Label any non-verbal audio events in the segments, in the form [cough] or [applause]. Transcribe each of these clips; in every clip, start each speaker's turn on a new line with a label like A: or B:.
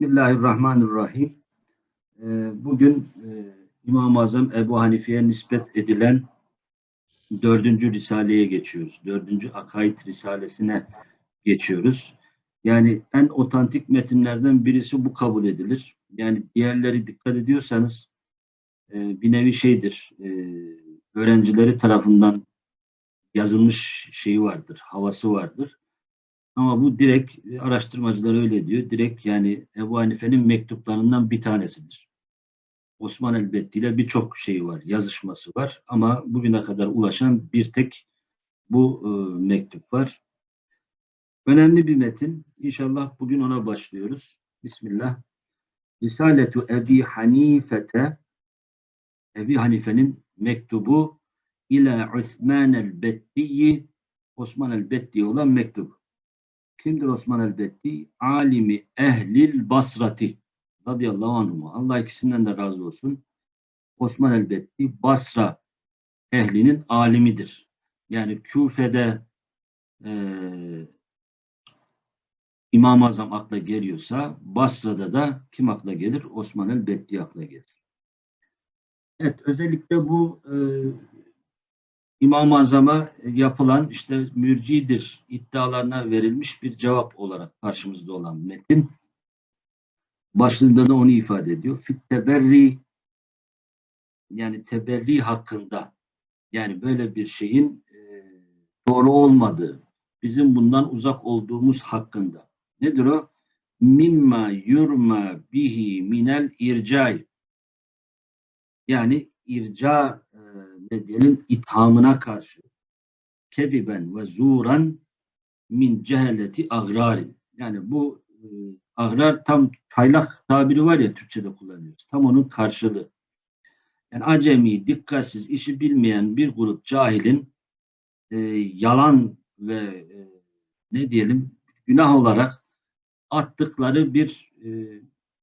A: Bismillahirrahmanirrahim. Ee, Bugün e, İmam-ı Azam Ebu Hanife'ye nispet edilen dördüncü risaleye geçiyoruz. Dördüncü Akaid Risalesine geçiyoruz. Yani en otantik metinlerden birisi bu kabul edilir. Yani diğerleri dikkat ediyorsanız e, bir nevi şeydir. e, Öğrencileri tarafından yazılmış şeyi vardır, havası vardır. Ama bu direkt e, araştırmacılar öyle diyor. Direkt yani Ebu Hanife'nin mektuplarından bir tanesidir. Osman Elbetti ile birçok şeyi var, yazışması var. Ama bugüne kadar ulaşan bir tek bu e, mektup var. Önemli bir metin. İnşallah bugün ona başlıyoruz. Bismillah. Risaletu Ebi Hanifete Ebi Hanife'nin mektubu ila Osman el-Betti'yi Osman el-Betti olan mektup. Kimdir Osman el-Betti? Alimi ehlil basrati radıyallahu anhuma. Allah ikisinden de razı olsun. Osman el-Betti Basra ehlinin alimidir. Yani Küfe'de e, İmam-ı Azam akla geliyorsa Basra'da da kim akla gelir? Osman el-Betti akla gelir. Evet, özellikle bu e, İmam-ı Azam'a yapılan işte mürcidir iddialarına verilmiş bir cevap olarak karşımızda olan metin. Başlığında da onu ifade ediyor. Fit teberri yani teberri hakkında yani böyle bir şeyin e, doğru olmadığı, bizim bundan uzak olduğumuz hakkında. Nedir o? Mimma yurma bihi minel ircay. Yani irca diyelim ithamına karşı kediben ve zuran min cehaleti agrarin. Yani bu e, agrar tam taylak tabiri var ya Türkçe'de kullanıyoruz. Tam onun karşılığı. Yani acemi, dikkatsiz, işi bilmeyen bir grup cahilin e, yalan ve e, ne diyelim günah olarak attıkları bir e,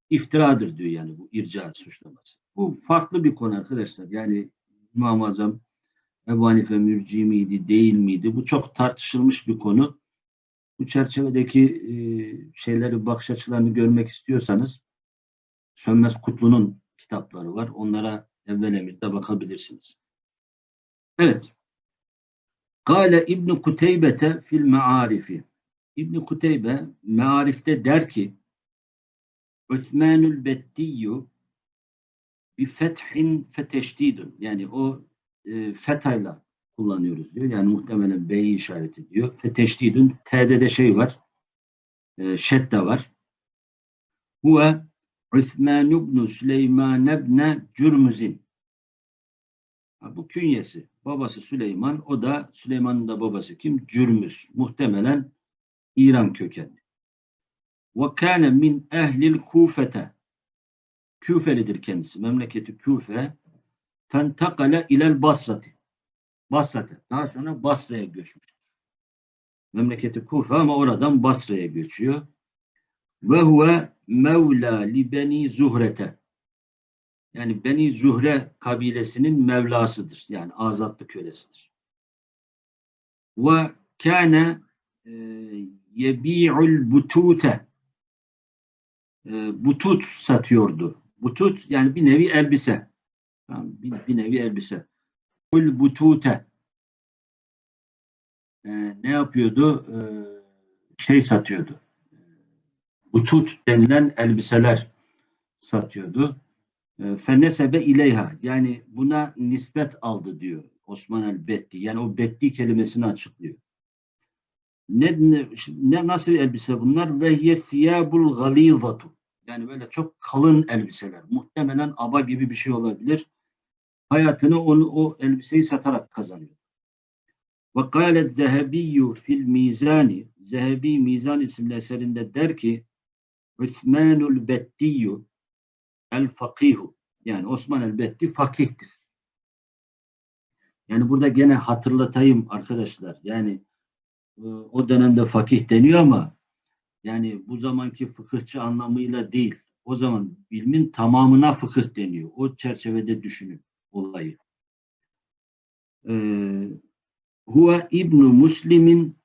A: iftiradır diyor yani bu irca suçlaması. Bu farklı bir konu arkadaşlar. Yani İmam-ı Azam Ebu Hanife mürci miydi, değil miydi? Bu çok tartışılmış bir konu. Bu çerçevedeki e, şeyleri, bakış açılarını görmek istiyorsanız Sönmez Kutlu'nun kitapları var. Onlara evvel emirde bakabilirsiniz. Evet. Kale İbn Kuteybete fil me'arifi. İbn Kuteybe me'arifte der ki Osmanül Bettiyyu bir fethin feteşdidun. Yani o e, fethayla kullanıyoruz diyor. Yani muhtemelen B'yi işaret ediyor. Feteşdidun. T'de de şey var. E, şedde var. Huve Üthman ibn Süleyman ibn Cürmüz'in. Bu künyesi. Babası Süleyman. O da Süleyman'ın da babası kim? Cürmüz. Muhtemelen İran kökenli. Ve kâne min ehlil kufete. Küfelidir kendisi. Memleketi Küfe. Fentakale ilel Basrati. Basra'da. Daha sonra Basra'ya göçmüştür. Memleketi Kufe ama oradan Basra'ya göçüyor. Ve huve mevla li beni zuhrete. Yani Beni Zuhre kabilesinin mevlasıdır. Yani azatlı kölesidir. Ve kâne e, yebi'ul butute. E, butut satıyordu. Butut yani bir nevi elbise. Tamam, bir, bir nevi elbise. Kul butute. E, ne yapıyordu? E, şey satıyordu. Butut denilen elbiseler satıyordu. E, Fenesebe ileyha. Yani buna nispet aldı diyor Osman el Betti. Yani o Betti kelimesini açıklıyor. Ne, ne, nasıl elbise bunlar? Ve hiye thiyabul. Yani böyle çok kalın elbiseler. Muhtemelen aba gibi bir şey olabilir. Hayatını onu o elbiseyi satarak kazanıyor. Ve kâle zehebiyyü fil mizani Zehebi Mizan isimli eserinde der ki Üthmanul Bettiyyü el fakihu yani Osman el Betti fakihtir. Yani burada gene hatırlatayım arkadaşlar. Yani o dönemde fakih deniyor ama yani bu zamanki fıkıhçı anlamıyla değil. O zaman ilmin tamamına fıkıh deniyor. O çerçevede düşünün olayı. Huve İbnu Müslim'in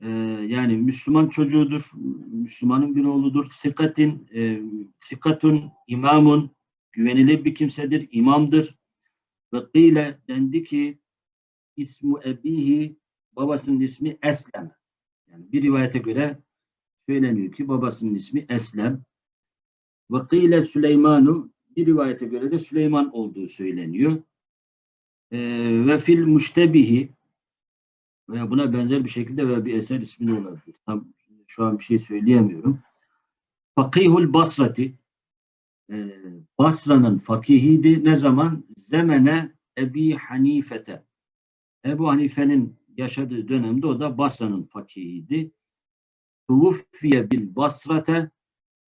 A: e, yani Müslüman çocuğudur, Müslümanın bir oğludur. Sikatin, e, sikatun imamun, güvenilir bir kimsedir, imamdır. Ve kıyle dendi ki ismu ebihi babasının ismi Eslem. Yani bir rivayete göre söyleniyor ki babasının ismi Eslem. Ve kıyle Süleymanu bir rivayete göre de Süleyman olduğu söyleniyor. Ee, ve fil müştebihi veya buna benzer bir şekilde veya bir eser ismi de olabilir. Tam şu an bir şey söyleyemiyorum. Fakihul Basrati e, Basra'nın fakihiydi. Ne zaman? Zemene Ebi Hanifete. Ebu Hanife'nin yaşadığı dönemde o da Basra'nın fakihiydi. Tuvuffiye bil Basrate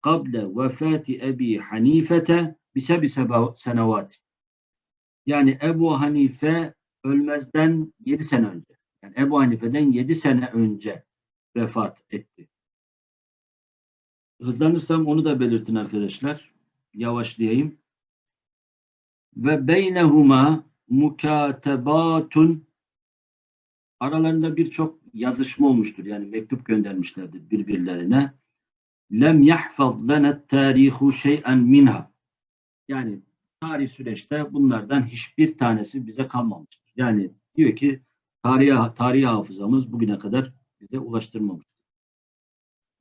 A: kable vefati Ebi Hanifete bisebi senevat. Yani Ebu Hanife ölmezden yedi sene önce. Yani Ebu Hanife'den yedi sene önce vefat etti. Hızlanırsam onu da belirtin arkadaşlar. Yavaşlayayım. Ve beynehuma mukatebatun aralarında birçok yazışma olmuştur. Yani mektup göndermişlerdir birbirlerine. Lem yahfaz lana tarihu şey'en minha. Yani tarih süreçte bunlardan hiçbir tanesi bize kalmamıştır. Yani diyor ki tarihi, tarihi hafızamız bugüne kadar bize ulaştırmamıştır.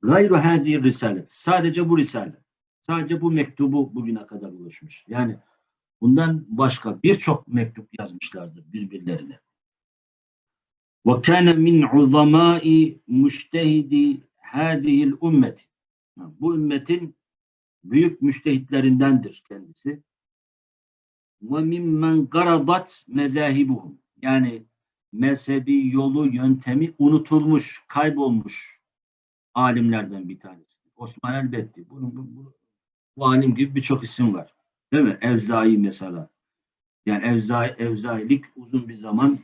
A: Gayru hazi risalet. Sadece bu risale. Sadece bu mektubu bugüne kadar ulaşmış. Yani bundan başka birçok mektup yazmışlardır birbirlerine. Kana min uzamai müştehidi hâzihil ümmeti. Bu ümmetin büyük müştehitlerindendir kendisi. Mimmen garadat mezahibuhum. Yani mezhebi yolu, yöntemi unutulmuş, kaybolmuş alimlerden bir tanesi. Osman Elbetti. Bunun, bu, bu, bu alim gibi birçok isim var. Değil mi? Evzai mesela. Yani Evzai, Evzailik uzun bir zaman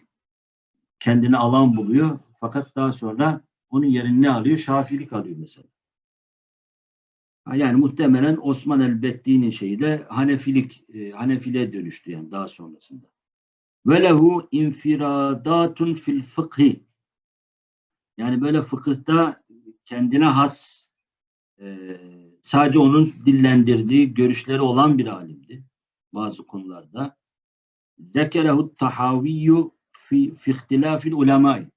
A: kendini alan buluyor. Fakat daha sonra onun yerini ne alıyor? Şafilik alıyor mesela. Yani muhtemelen Osman el-Betti'nin şeyi de Hanefilik, e, Hanefiliğe dönüştü yani daha sonrasında. Ve lehu infiradatun fil fıkhi. Yani böyle fıkıhta kendine has e, sadece onun dillendirdiği görüşleri olan bir alimdi bazı konularda. Zekerehu tahaviyyu fi, fi ihtilafil ulemai.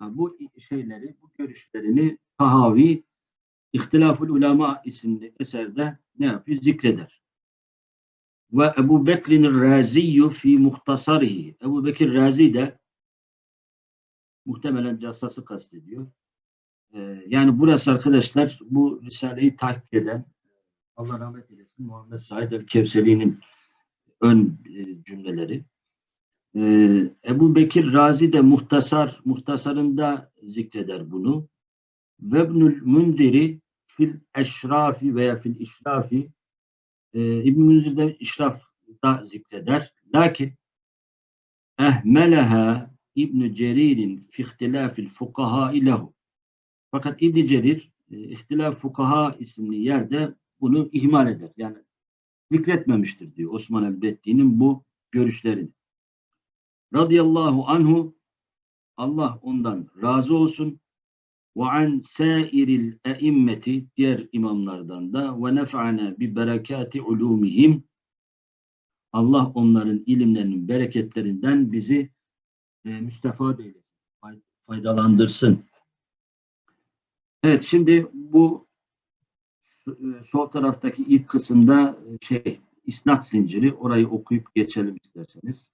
A: Bu şeyleri, bu görüşlerini Tahavi İhtilaful Ulema isimli eserde ne yapıyor? Zikreder. Ve Ebu Bekir'in Raziyyü fi muhtasarihi. Ebu Bekir Razi de muhtemelen Cassas'ı kastediyor. Ee, yani burası arkadaşlar bu Risale'yi takip eden Allah rahmet eylesin Muhammed Said el-Kevseli'nin ön e, cümleleri. Ee, Ebu Bekir Razi de muhtasar, muhtasarında zikreder bunu. Vebnül Mündiri fil eşrafi veya fil işrafi e, İbn Münzir de işrafda zikreder. Lakin ehmeleha İbn Cerir'in fi ihtilafil fukaha ilehu. Fakat İbn Cerir e, ihtilaf fukaha isimli yerde bunu ihmal eder. Yani zikretmemiştir diyor Osman el-Betti'nin bu görüşlerini. Radıyallahu anhu Allah ondan razı olsun ve an sairil eimmeti diğer imamlardan da ve nef'ana bi berekati ulumihim Allah onların ilimlerinin bereketlerinden bizi e, müstefad eylesin, faydalandırsın. Evet, şimdi bu e, sol taraftaki ilk kısımda e, şey isnat zinciri, orayı okuyup geçelim isterseniz.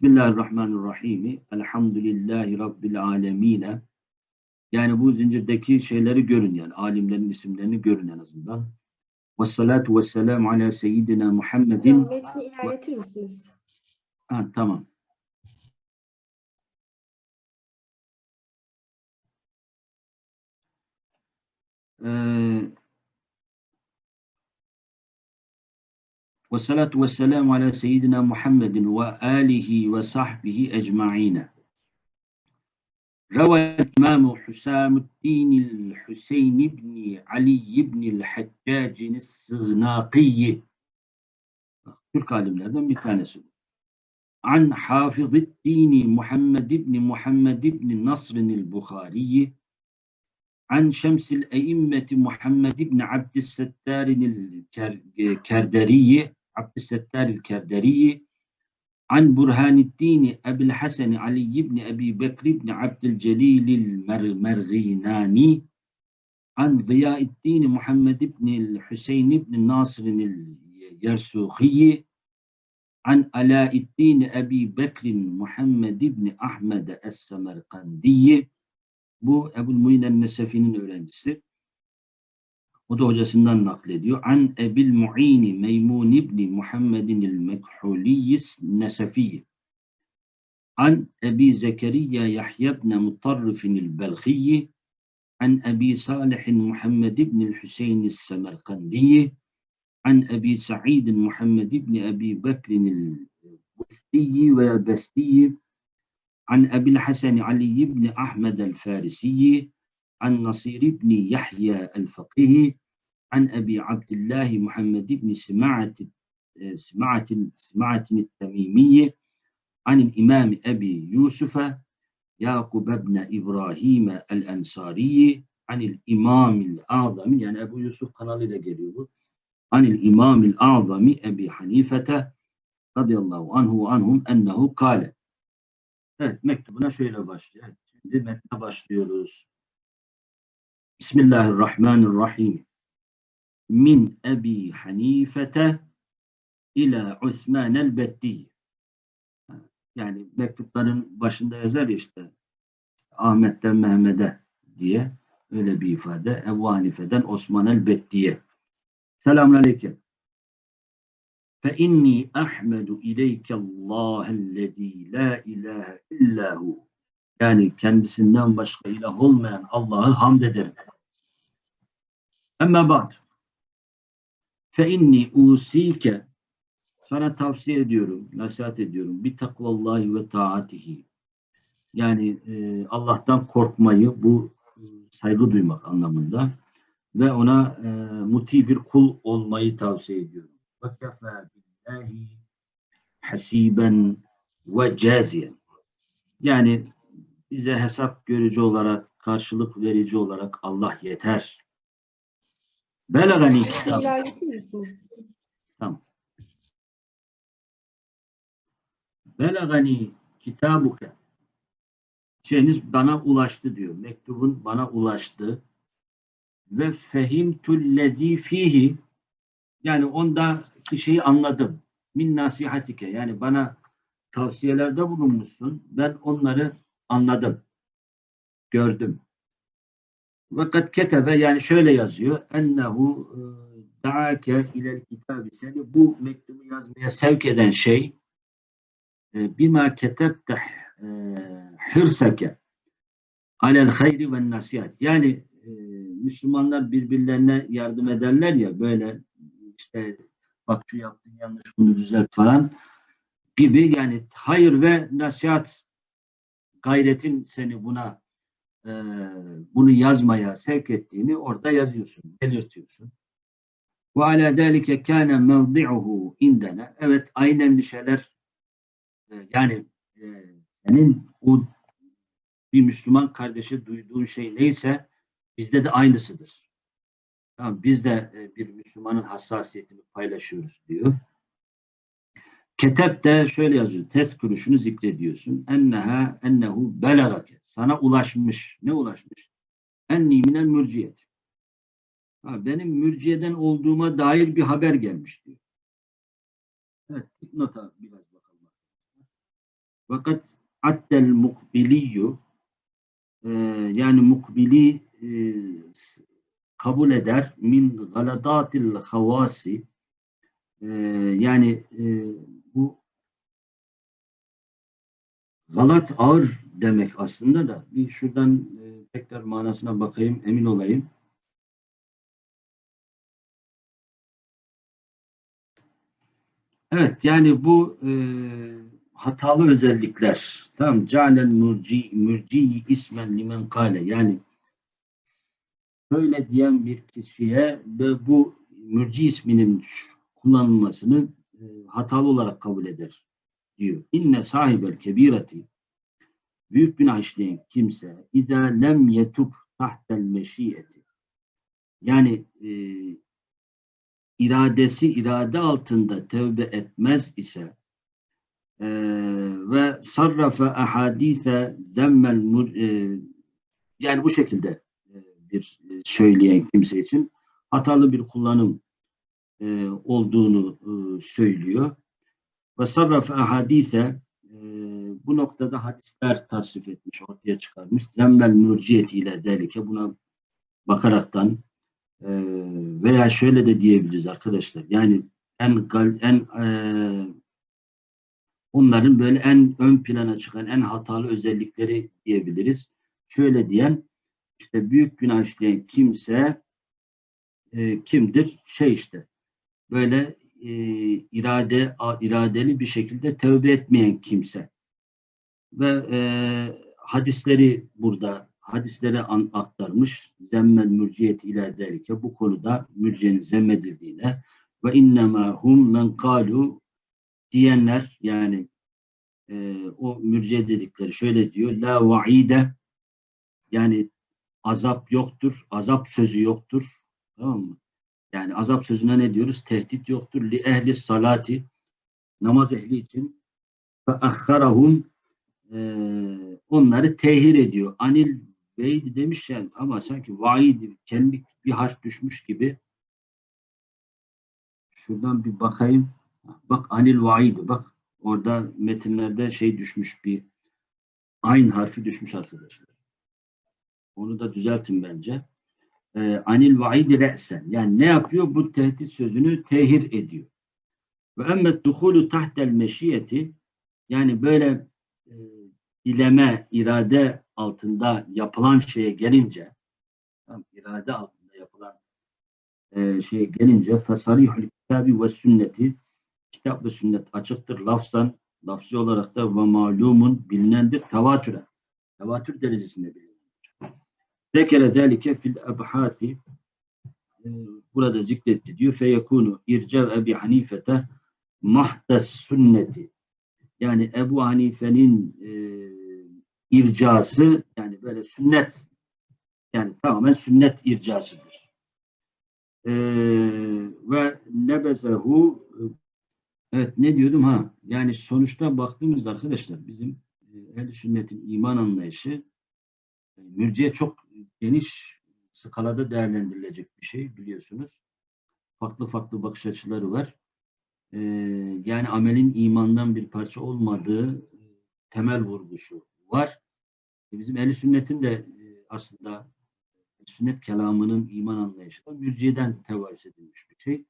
A: Bismillahirrahmanirrahim. Elhamdülillahi Rabbil alemine. Yani bu zincirdeki şeyleri görün yani. Alimlerin isimlerini görün en azından. Ve salatu ve selamu ala seyyidina Muhammedin.
B: Hocam metni ilerletir misiniz?
A: Ha, tamam. Ee, والصلاة والسلام على سيدنا محمد وآله وصحبه أجمعين. روى الإمام حسام الدين الحسين بن علي بن الحجاج السغناقي عن حافظ الدين محمد بن محمد بن نصر البخاري. عن شمس الأئمة محمد بن عبد الستار الكردري عبد الستار الكردري عن برهان الدين أبي الحسن علي بن أبي بكر بن عبد الجليل المرغيناني عن ضياء الدين محمد بن الحسين بن ناصر اليرسوخي عن علاء الدين أبي بكر محمد بن Ahmed Es-Semerkandi bu Ebu Muin Nesefi'nin öğrencisi. O da hocasından naklediyor. An Ebil Mu'ini Meymun ibni Muhammedin el-Mekhuliyis Nesefi. An Ebi Zekeriya Yahya ibn Mutarrifin el-Belhiyi. An Ebi Salih Muhammed ibn el-Hüseyin el-Semerkandiyi. An Ebi Sa'id Muhammed ibn Ebi Bekrin el-Bustiyi ve Bestiyi. An Ebil Hasan Ali ibn Ahmed el-Farisiyi. عن نصير بن يحيى الفقيه عن أبي عبد الله محمد بن سماعة سماعة سماعة التميمي عن الإمام أبي يوسف يعقوب بن إبراهيم الأنصاري عن الإمام الأعظم يعني أبو يوسف قال إلى geliyor عن الإمام الأعظم أبي حنيفة رضي الله عنه وعنهم أنه قال Evet mektubuna şöyle başlıyor. Evet, şimdi metne başlıyoruz. Bismillahirrahmanirrahim. Min Ebi Hanifete ila Osman el-Beddi. Yani mektupların başında yazar ya işte Ahmet'ten Mehmet'e diye öyle bir ifade. Ebu Hanife'den Osman el-Beddi'ye. Selamun Aleyküm. Fe inni ahmedu ileyke Allah'ellezî la ilahe illahu. Yani kendisinden başka ilah olmayan Allah'ı hamd ederim. Ama ba'd. Fe inni usike sana tavsiye ediyorum, nasihat ediyorum. Bir takvallahi ve taatihi. Yani e, Allah'tan korkmayı, bu e, saygı duymak anlamında ve ona e, muti bir kul olmayı tavsiye ediyorum. Ve kefa billahi hasiben ve caziyen. Yani bize hesap görücü olarak, karşılık verici olarak Allah yeter. Belagani
B: misiniz?
A: Tamam. Belagani kitabuke. Şeyiniz bana ulaştı diyor. Mektubun bana ulaştı. Ve fehimtullezî fihi yani ondaki şeyi anladım. Min nasihatike yani bana tavsiyelerde bulunmuşsun. Ben onları anladım. Gördüm. Fakat ketebe yani şöyle yazıyor. Ennehu e, daake ilel kitabı seni bu mektubu yazmaya sevk eden şey e, bima ketebte e, hırsake alel hayri ve nasihat. Yani Müslümanlar birbirlerine yardım ederler ya böyle işte bak şu yaptın yanlış bunu düzelt falan gibi yani hayır ve nasihat gayretin seni buna e, bunu yazmaya sevk ettiğini orada yazıyorsun, belirtiyorsun. Ve ala zâlike kâne mevdi'uhu indene. Evet aynı endişeler e, yani e, senin o bir Müslüman kardeşe duyduğun şey neyse bizde de aynısıdır. Tamam, biz de e, bir Müslümanın hassasiyetini paylaşıyoruz diyor. Ketep de şöyle yazıyor. Tezkürü şunu zikrediyorsun. Enneha ennehu belagake. Sana ulaşmış. Ne ulaşmış? Enni minel mürciyet. Ha, benim mürciyeden olduğuma dair bir haber gelmiş diyor. Evet, nota biraz bakalım. Fakat attel mukbiliyyü e, yani mukbili e, kabul eder min galadatil havasi e, yani e, bu galat ağır demek aslında da bir şuradan e, tekrar manasına bakayım emin olayım. Evet yani bu e, hatalı özellikler tam ca'lel murci murci ismen limen kale yani böyle diyen bir kişiye ve bu mürci isminin kullanılmasını e, hatalı olarak kabul eder diyor. İnne sahibel kebireti büyük günah işleyen kimse izâ lem yetub tahtel meşiyeti yani e, iradesi irade altında tevbe etmez ise e, ve sarrafe ahadise zemmel e, yani bu şekilde e, bir e, söyleyen kimse için hatalı bir kullanım e, olduğunu e, söylüyor. Ve sarrafe ahadise e, bu noktada hadisler tasrif etmiş, ortaya çıkarmış. Zemmel mürciyeti ile delike buna bakaraktan veya şöyle de diyebiliriz arkadaşlar. Yani en en onların böyle en ön plana çıkan en hatalı özellikleri diyebiliriz. Şöyle diyen işte büyük günah işleyen kimse e, kimdir? Şey işte böyle e, irade iradeli bir şekilde tövbe etmeyen kimse. Ve e, hadisleri burada hadisleri an, aktarmış. Zemmel mürciyet ile derike bu konuda mürciyenin zemmedildiğine. Ve innema hum men kalu diyenler yani e, o mürciye dedikleri şöyle diyor. La vaide yani azap yoktur azap sözü yoktur. Tamam mı? Yani azap sözüne ne diyoruz? Tehdit yoktur. Li ehli salati namaz ehli için fe ahharahum eee, onları tehir ediyor. Anil Beydi demiş yani ama sanki vaidi kendi bir harf düşmüş gibi. Şuradan bir bakayım. Bak anil vaidi bak. Orada metinlerde şey düşmüş bir aynı harfi düşmüş arkadaşlar. Onu da düzeltin bence. Ee, anil vaidi re'sen. Yani ne yapıyor? Bu tehdit sözünü tehir ediyor. Ve emmet duhulu tahtel meşiyeti yani böyle e, dileme, irade altında yapılan şeye gelince tamam, irade altında yapılan e, şeye gelince fesarihul kitabi ve sünneti kitap ve sünnet açıktır lafzan lafzı olarak da ve malumun bilinendir tevatüre tevatür derecesinde bilinendir. Zekere zelike fil ebhasi e, burada zikretti diyor. Feyekunu ircev Ebi Hanifete mahdes sünneti. Yani Ebu Hanife'nin e, ircası yani böyle sünnet yani tamamen sünnet ircasıdır. E, ve nebezehu evet ne diyordum? Ha yani sonuçta baktığımızda arkadaşlar bizim e, ehl sünnetin iman anlayışı e, mürciye çok geniş skalada değerlendirilecek bir şey biliyorsunuz. Farklı farklı bakış açıları var. Ee, yani amelin imandan bir parça olmadığı e, temel vurgusu var. E, Bizim ehl sünnetin de e, aslında sünnet kelamının iman anlayışı da mürciyeden tevarüz edilmiş bir şey.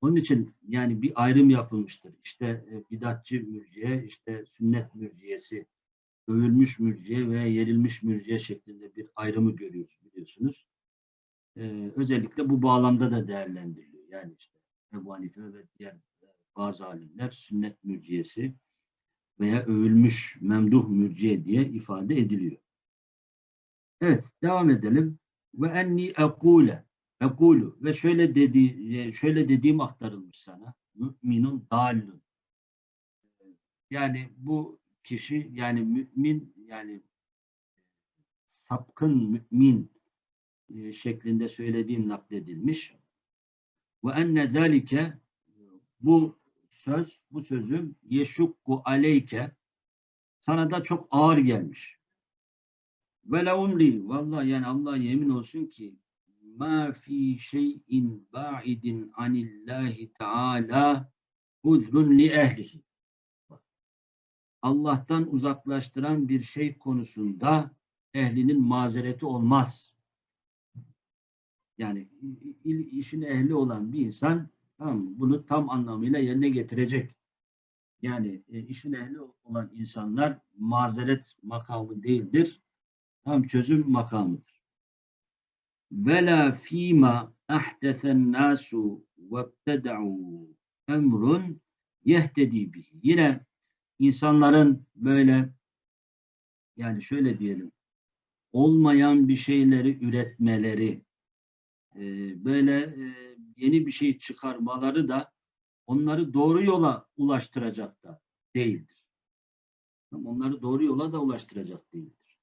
A: Onun için yani bir ayrım yapılmıştır. İşte bidatçı mürciye, işte sünnet mürciyesi, övülmüş mürciye ve yerilmiş mürciye şeklinde bir ayrımı görüyoruz biliyorsunuz. Ee, özellikle bu bağlamda da değerlendiriliyor. Yani işte Ebu Hanife ve diğer e, bazı alimler sünnet mürciyesi veya övülmüş memduh mürciye diye ifade ediliyor. Evet, devam edelim. Ve enni ekule ekulu ve şöyle dedi e, şöyle dediğim aktarılmış sana. Müminun dallun. Yani bu kişi yani mümin yani sapkın mümin e, şeklinde söylediğim nakledilmiş. Ve enne zalike bu söz, bu sözüm yeşukku aleyke sana da çok ağır gelmiş. Ve la umli vallahi yani Allah yemin olsun ki ma fi şeyin ba'idin anillahi teala uzrun li ehlihi. Allah'tan uzaklaştıran bir şey konusunda ehlinin mazereti olmaz. Yani işin ehli olan bir insan tamam bunu tam anlamıyla yerine getirecek. Yani e, işin ehli olan insanlar mazeret makamı değildir. Tam çözüm makamıdır. Vela fîmâ ahdesen nâsu vebteda'û emrun yehtedi bihi. Yine insanların böyle yani şöyle diyelim olmayan bir şeyleri üretmeleri e, böyle e, yeni bir şey çıkarmaları da onları doğru yola ulaştıracak da değildir. Onları doğru yola da ulaştıracak değildir.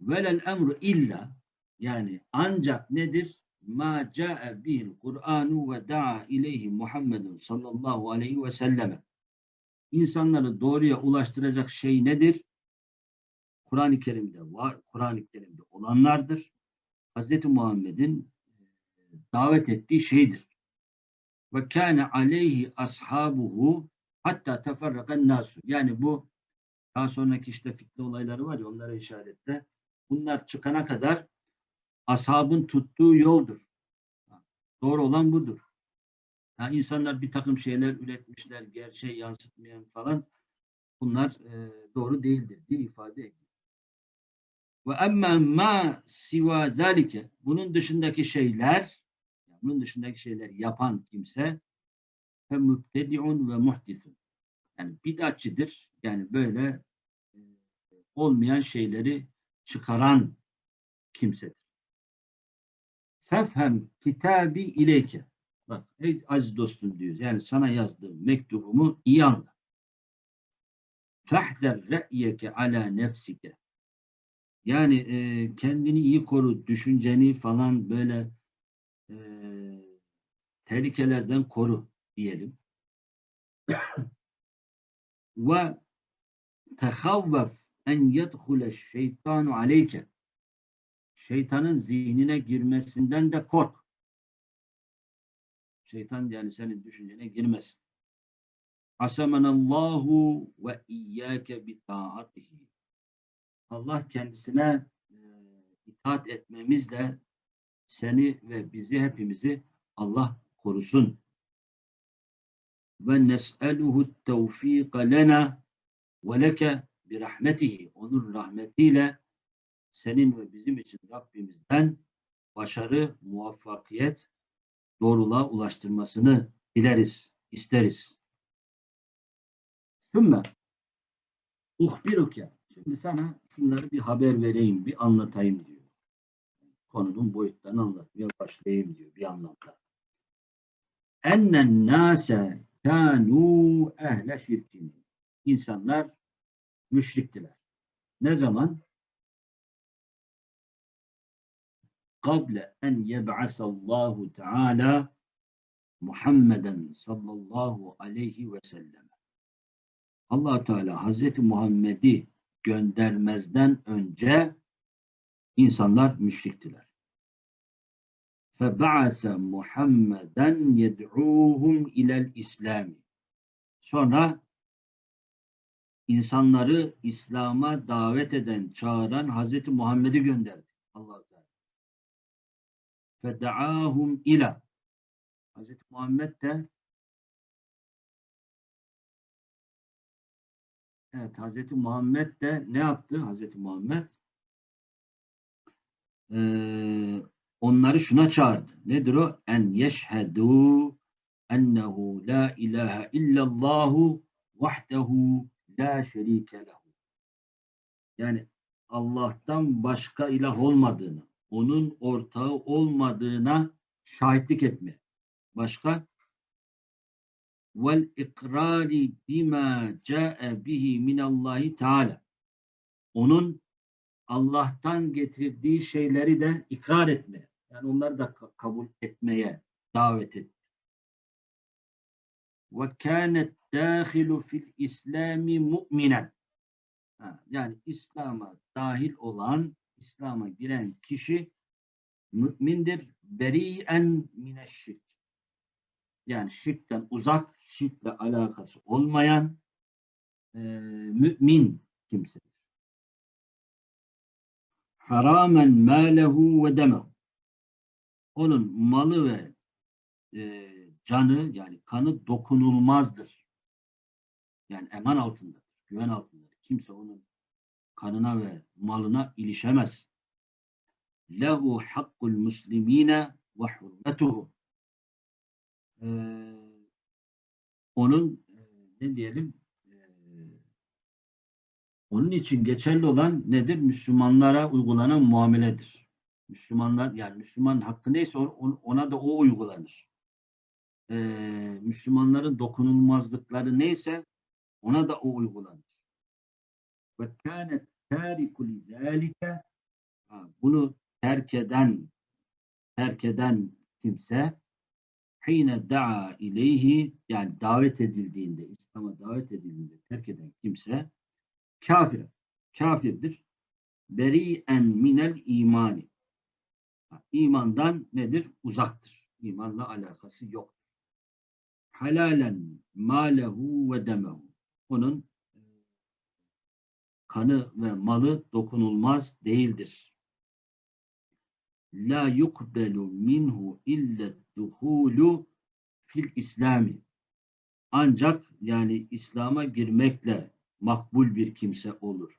A: Velel emru illa yani ancak nedir? Ma ca'e bil Kur'anu ve da'a ileyhi Muhammedun sallallahu aleyhi ve selleme. İnsanları doğruya ulaştıracak şey nedir? Kur'an-ı Kerim'de var, Kur'an-ı Kerim'de olanlardır. Hz. Muhammed'in davet ettiği şeydir. Ve kâne aleyhi ashabuhu hatta teferrakan nasu. Yani bu daha sonraki işte fitne olayları var ya onlara işaretle. Bunlar çıkana kadar ashabın tuttuğu yoldur. Doğru olan budur. Yani insanlar bir takım şeyler üretmişler, gerçeği yansıtmayan falan. Bunlar e, doğru değildir diye ifade ediyor. Ve emme ma siva zalike bunun dışındaki şeyler bunun dışındaki şeyler yapan kimse fe mübtedi'un ve muhdisun. Yani bid'atçıdır. Yani böyle e, olmayan şeyleri çıkaran kimsedir. Fefhem kitabi ileyke. Bak ey aziz dostum diyor. Yani sana yazdığım mektubumu iyi anla. Fehzer re'yeke ala nefsike. Yani e, kendini iyi koru, düşünceni falan böyle e, tehlikelerden koru diyelim. [coughs] Ve tehavvef en yedhule şeytanu aleyke. Şeytanın zihnine girmesinden de kork. Şeytan yani senin düşüncene girmesin. Asemenallahu ve iyyâke bi taatihi. Allah kendisine e, itaat etmemizle seni ve bizi hepimizi Allah korusun. Ve nes'eluhu tevfika lena ve leke bi rahmetihi. Onun rahmetiyle senin ve bizim için Rabbimizden başarı, muvaffakiyet, doğruluğa ulaştırmasını dileriz, isteriz. Sümme uhbiruke. Şimdi sana şunları bir haber vereyim, bir anlatayım diyor. Konunun boyutlarını anlatmaya başlayayım diyor bir anlamda. Ennen nase kânû ehle şirkin. İnsanlar müşriktiler. Ne zaman? kable en yeb'asallahu Teala Muhammeden sallallahu aleyhi ve sellem. Allah Teala Hazreti Muhammed'i göndermezden önce insanlar müşriktiler. Feb'ase Muhammeden yed'uhum ilel İslam. Sonra insanları İslam'a davet eden, çağıran Hazreti Muhammed'i gönderdi. Allah fedaahum ila Hz. Muhammed de Evet Hz. Muhammed de ne yaptı Hz. Muhammed? Ee, onları şuna çağırdı. Nedir o? En yeşhedû ennehu la ilahe illallahu vahdehu la şerike lehu. Yani Allah'tan başka ilah olmadığını, onun ortağı olmadığına şahitlik etme. Başka? vel ikrari bima ca'e bihi minallahi teala. Onun Allah'tan getirdiği şeyleri de ikrar etmeye, yani onları da kabul etmeye davet etti. Ve kânet dâhilu fil İslami mu'minen. Yani İslam'a dahil olan, İslam'a giren kişi mümindir. Beri'en mineşşirk. Yani şirkten uzak, şirkle alakası olmayan e, mümin kimsedir. Haramen mâlehu ve demehu. Onun malı ve e, canı yani kanı dokunulmazdır. Yani eman altındadır, güven altındadır. Kimse onun kanına ve malına ilişemez. Lehu hakkul muslimine ve hurmetuhu. Ee, onun e, ne diyelim e, onun için geçerli olan nedir? Müslümanlara uygulanan muameledir. Müslümanlar yani Müslüman hakkı neyse ona da o uygulanır. Ee, Müslümanların dokunulmazlıkları neyse Ona da o uygulanır. Ve kânet târiku lizâlike bunu terk eden terk eden kimse hine da'a ileyhi yani davet edildiğinde İslam'a davet edildiğinde terk eden kimse kafir kafirdir. Beri'en minel imani. İmandan nedir? Uzaktır. İmanla alakası yok. Halalen malehu ve demehu. Onun kanı ve malı dokunulmaz değildir la yukbelu minhu illa duhulu fil İslami. Ancak yani İslam'a girmekle makbul bir kimse olur.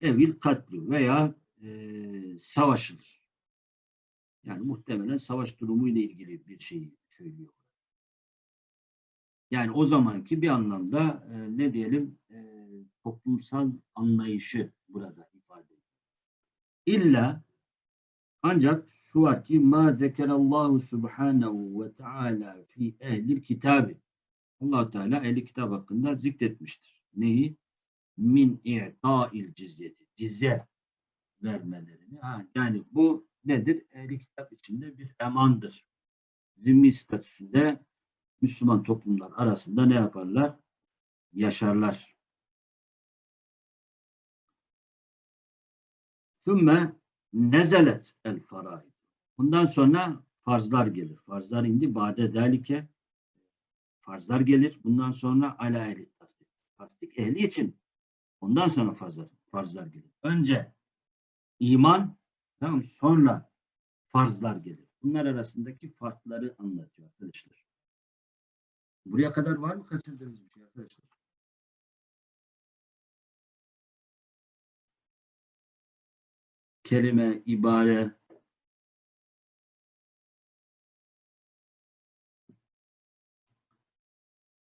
A: Evil katlu veya e, savaşılır. Yani muhtemelen savaş durumuyla ilgili bir şeyi söylüyor. Yani o zamanki bir anlamda e, ne diyelim e, toplumsal anlayışı burada ifade ediyor. İlla ancak şu var ki ma zekerallahu subhanahu ve taala fi ehlil kitabı. allah Teala ehli kitap hakkında zikretmiştir. Neyi? Min i'ta'il cizyeti. Cizye vermelerini. Ha, yani bu nedir? Ehli kitap içinde bir emandır. Zimmi statüsünde Müslüman toplumlar arasında ne yaparlar? Yaşarlar. Sümme nezelet el faraid. Bundan sonra farzlar gelir. Farzlar indi. Bade delike farzlar gelir. Bundan sonra ala ehli tasdik. Tasdik ehli için ondan sonra farzlar, farzlar gelir. Önce iman tamam sonra farzlar gelir. Bunlar arasındaki farkları anlatıyor arkadaşlar. Buraya kadar var mı kaçırdığınız bir şey arkadaşlar? kelime, ibare,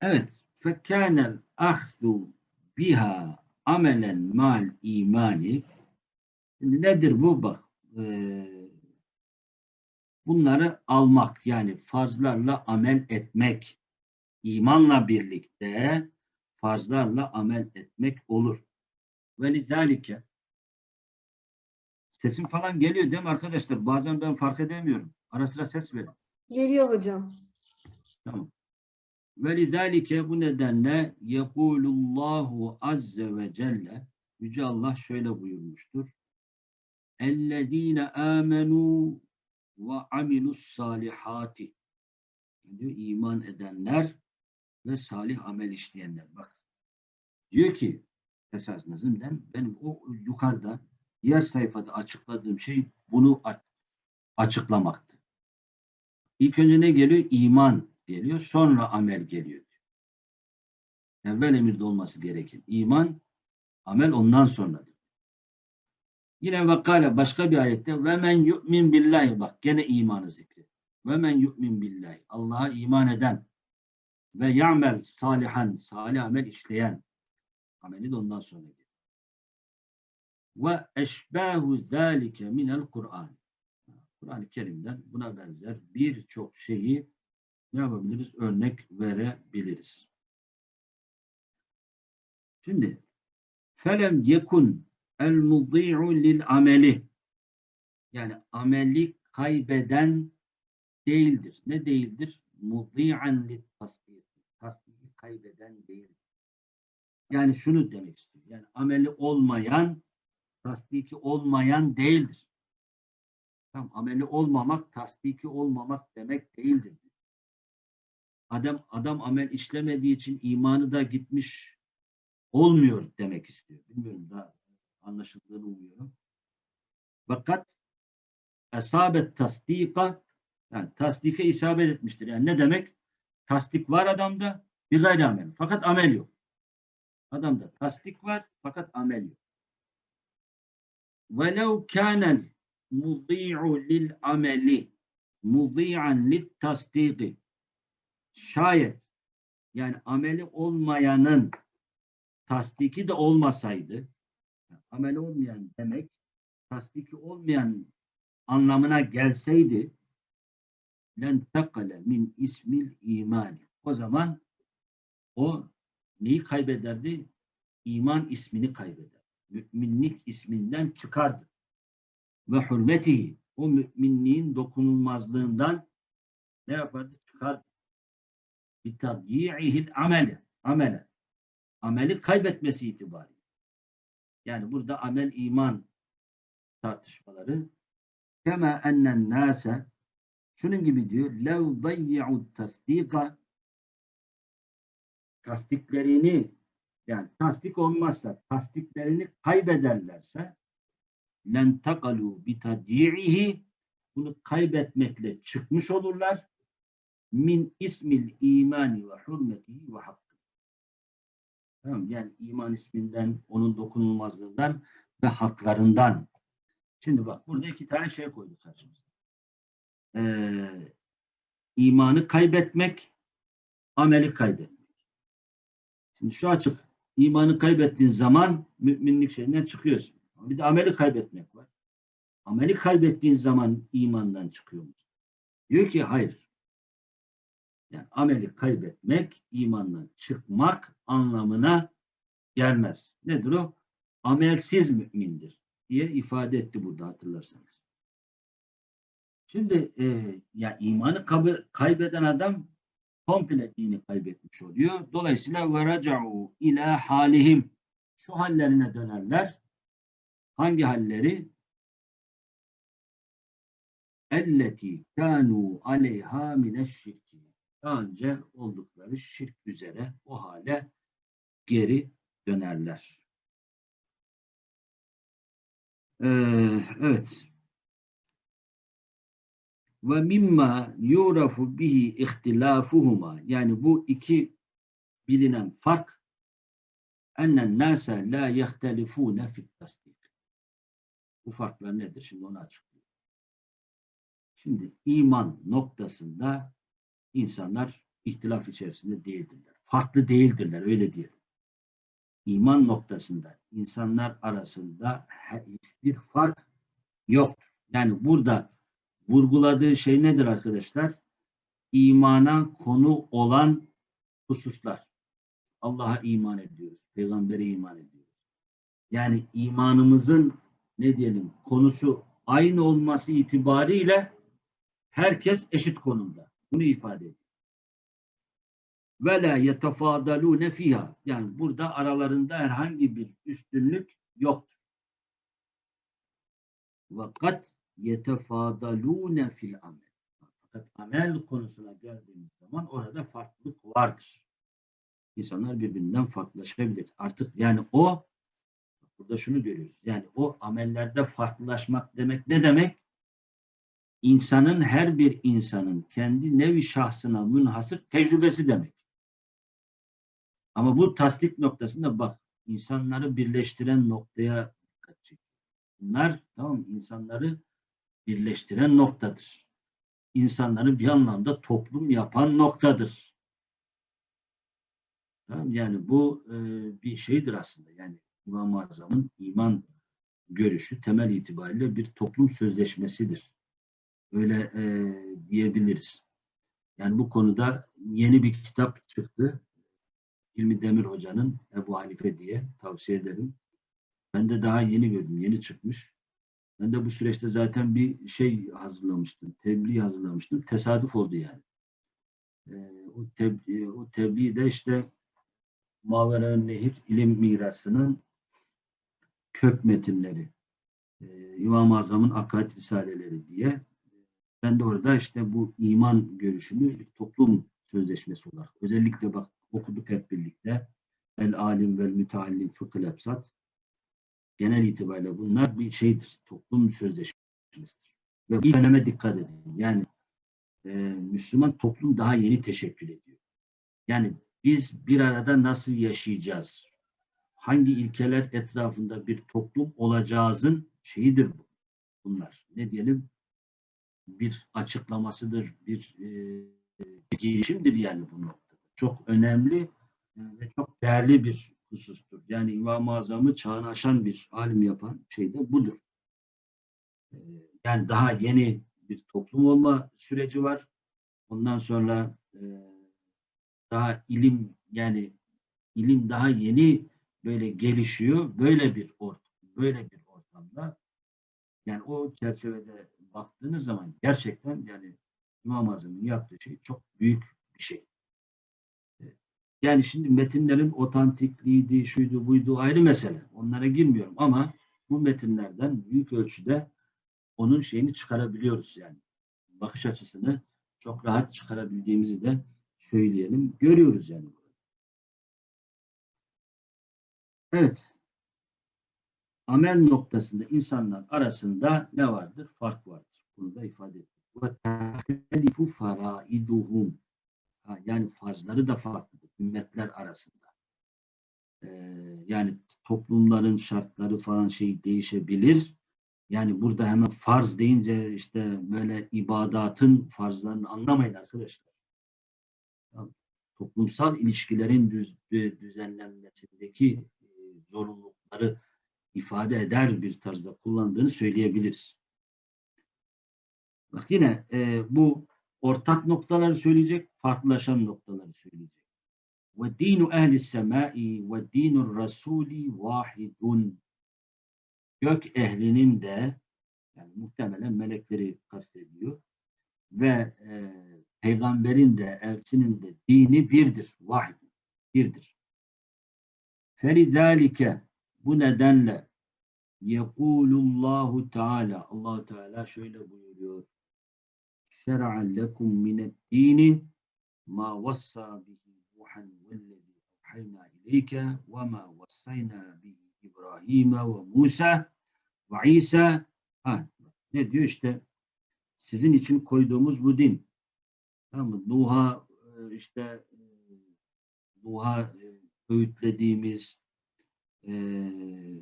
A: Evet. Fekânel ahzu biha amelen mal imani nedir bu? Bak e, bunları almak yani farzlarla amel etmek imanla birlikte farzlarla amel etmek olur. Ve lizalike Sesim falan geliyor değil mi arkadaşlar? Bazen ben fark edemiyorum. Ara sıra ses verin.
B: Geliyor hocam.
A: Tamam. Ve lidalike bu nedenle yekulullahu azze ve celle Yüce Allah şöyle buyurmuştur. Ellezine amenu ve amilus salihati diyor iman edenler ve salih amel işleyenler. Bak diyor ki esas nazımden benim o yukarıda diğer sayfada açıkladığım şey bunu açıklamaktı. İlk önce ne geliyor? İman geliyor. Sonra amel geliyor. Evvel emirde olması gereken. İman, amel ondan sonradır. Yine vakale başka bir ayette ve men yu'min billahi bak gene imanı zikri. Ve men yu'min billahi. Allah'a iman eden ve ya'mel salihan, salih amel işleyen. Ameli de ondan sonra ve eşbahu zâlike minel Kur'an. Kur'an-ı Kerim'den buna benzer birçok şeyi ne yapabiliriz? Örnek verebiliriz. Şimdi felem yekun el mudî'u lil ameli yani ameli kaybeden değildir. Ne değildir? Mudî'an lit tasdik. Tasdiki kaybeden değildir. Yani şunu demek istiyor. Yani ameli olmayan tasdiki olmayan değildir. Tam ameli olmamak, tasdiki olmamak demek değildir. Adam adam amel işlemediği için imanı da gitmiş olmuyor demek istiyor. Bilmiyorum da anlaşıldığını umuyorum. Fakat esabet tasdika yani tasdike isabet etmiştir. Yani ne demek? Tasdik var adamda bir gayri amel. Fakat amel yok. Adamda tasdik var fakat amel yok. وَلَوْ كَانَ الْمُضِيعُ لِلْعَمَلِ مُضِيعًا لِلْتَصْدِيقِ Şayet yani ameli olmayanın tasdiki de olmasaydı ameli olmayan demek tasdiki olmayan anlamına gelseydi len tekale min ismil imani. O zaman o neyi kaybederdi? İman ismini kaybeder. Müminlik isminden çıkardı. Ve hürmetihi o müminliğin dokunulmazlığından ne yapardı? Çıkardı. Bitadyi'ihil amele. Amele. Ameli kaybetmesi itibariyle. Yani burada amel iman tartışmaları kema ennen nase şunun gibi diyor lev dayyi'u tasdika tasdiklerini yani tasdik olmazsa tasdiklerini kaybederlerse len takalu bitadyi'ihi bunu kaybetmekle çıkmış olurlar min ismil imani ve hürmetihi ve hakkı. Tamam yani iman isminden, onun dokunulmazlığından ve haklarından. Şimdi bak burada iki tane şey koyduk karşımıza. Ee, imanı kaybetmek, ameli kaybetmek. Şimdi şu açık. İmanı kaybettiğin zaman müminlik şeyinden çıkıyorsun. Bir de ameli kaybetmek var. Ameli kaybettiğin zaman imandan çıkıyor musun? Diyor ki hayır. Yani ameli kaybetmek, imandan çıkmak anlamına gelmez. Nedir o? Amelsiz mümindir diye ifade etti burada hatırlarsanız. Şimdi e, ya imanı kaybeden adam komple dini kaybetmiş oluyor. Dolayısıyla ve raca'u ila halihim şu hallerine dönerler. Hangi halleri? Elleti kanu aleyha mineşşirki. Daha önce oldukları şirk üzere o hale geri dönerler. Ee, evet. Ve mimma yurafu bihi ihtilafuhuma yani bu iki bilinen fark ennen nase la yehtelifune fit tasdik. Bu farklar nedir? Şimdi onu açıklayayım. Şimdi iman noktasında insanlar ihtilaf içerisinde değildirler. Farklı değildirler öyle diyelim. İman noktasında insanlar arasında hiçbir fark yoktur. Yani burada vurguladığı şey nedir arkadaşlar? İmana konu olan hususlar. Allah'a iman ediyoruz. Peygamber'e iman ediyoruz. Yani imanımızın ne diyelim konusu aynı olması itibariyle herkes eşit konumda. Bunu ifade ediyor. Ve la yetefadalune fiha. Yani burada aralarında herhangi bir üstünlük yoktur. Fakat yetefadalune fil amel. Fakat amel konusuna geldiğimiz zaman orada farklılık vardır. İnsanlar birbirinden farklılaşabilir. Artık yani o burada şunu görüyoruz. Yani o amellerde farklılaşmak demek ne demek? İnsanın her bir insanın kendi nevi şahsına münhasır tecrübesi demek. Ama bu tasdik noktasında bak insanları birleştiren noktaya dikkat çekiyor. Bunlar tamam insanları birleştiren noktadır. İnsanları bir anlamda toplum yapan noktadır. Tamam yani bu e, bir şeydir aslında. Yani İmam-ı Azam'ın iman görüşü temel itibariyle bir toplum sözleşmesidir. Öyle e, diyebiliriz. Yani bu konuda yeni bir kitap çıktı. İlmi Demir Hoca'nın Ebu Hanife diye tavsiye ederim. Ben de daha yeni gördüm. Yeni çıkmış. Ben de bu süreçte zaten bir şey hazırlamıştım. Tebliğ hazırlamıştım. Tesadüf oldu yani. Ee, o, tebliğ, o tebliğ de işte Maveren Nehir ilim mirasının kök metinleri. Ee, İmam-ı Azam'ın akaid risaleleri diye. Ben de orada işte bu iman görüşünü toplum sözleşmesi olarak özellikle bak okuduk hep birlikte. El alim vel müteallim fıkıh ebsat. Genel itibariyle bunlar bir şeydir. Toplum sözleşmesidir. Ve bu öneme dikkat edin. Yani e, Müslüman toplum daha yeni teşekkül ediyor. Yani biz bir arada nasıl yaşayacağız? Hangi ilkeler etrafında bir toplum olacağızın şeyidir bu. Bunlar. Ne diyelim? Bir açıklamasıdır, bir, e, girişimdir yani bu noktada. Çok önemli ve çok değerli bir husustur. Yani İmam-ı Azam'ı çağını aşan bir alim yapan şey de budur. Ee, Yani daha yeni bir toplum olma süreci var. Ondan sonra e, daha ilim yani ilim daha yeni böyle gelişiyor. Böyle bir ortam, böyle bir ortamda yani o çerçevede baktığınız zaman gerçekten yani İmam Azam'ın yaptığı şey çok büyük bir şey. Yani şimdi metinlerin otantikliğiydi, şuydu, buydu ayrı mesele. Onlara girmiyorum ama bu metinlerden büyük ölçüde onun şeyini çıkarabiliyoruz yani. Bakış açısını çok rahat çıkarabildiğimizi de söyleyelim. Görüyoruz yani. Evet. Amel noktasında insanlar arasında ne vardır? Fark vardır. Bunu da ifade ettik. Ve tehlifu. Yani farzları da farklıdır ümmetler arasında. Ee, yani toplumların şartları falan şey değişebilir. Yani burada hemen farz deyince işte böyle ibadatın farzlarını anlamayın arkadaşlar. Toplumsal ilişkilerin düz, dü- düzenlenmesindeki e, zorunlulukları ifade eder bir tarzda kullandığını söyleyebiliriz. Bak yine e, bu ortak noktaları söyleyecek, farklılaşan noktaları söyleyecek. Ve dinu ehli semai ve dinur rasuli vahidun. Gök ehlinin de yani muhtemelen melekleri kastediyor ve e, peygamberin de elçinin de dini birdir, vahid, birdir. Felizalike bu nedenle yekulullahu teala Allah Teala şöyle buyuruyor. شرع لكم من الدين ما وصى به نوحا والذي أوحينا إليك وما وصينا به إبراهيم وموسى وعيسى ha, ne diyor işte sizin için koyduğumuz bu din tamam mı? Nuh'a e, işte e, Nuh'a e, öğütlediğimiz e,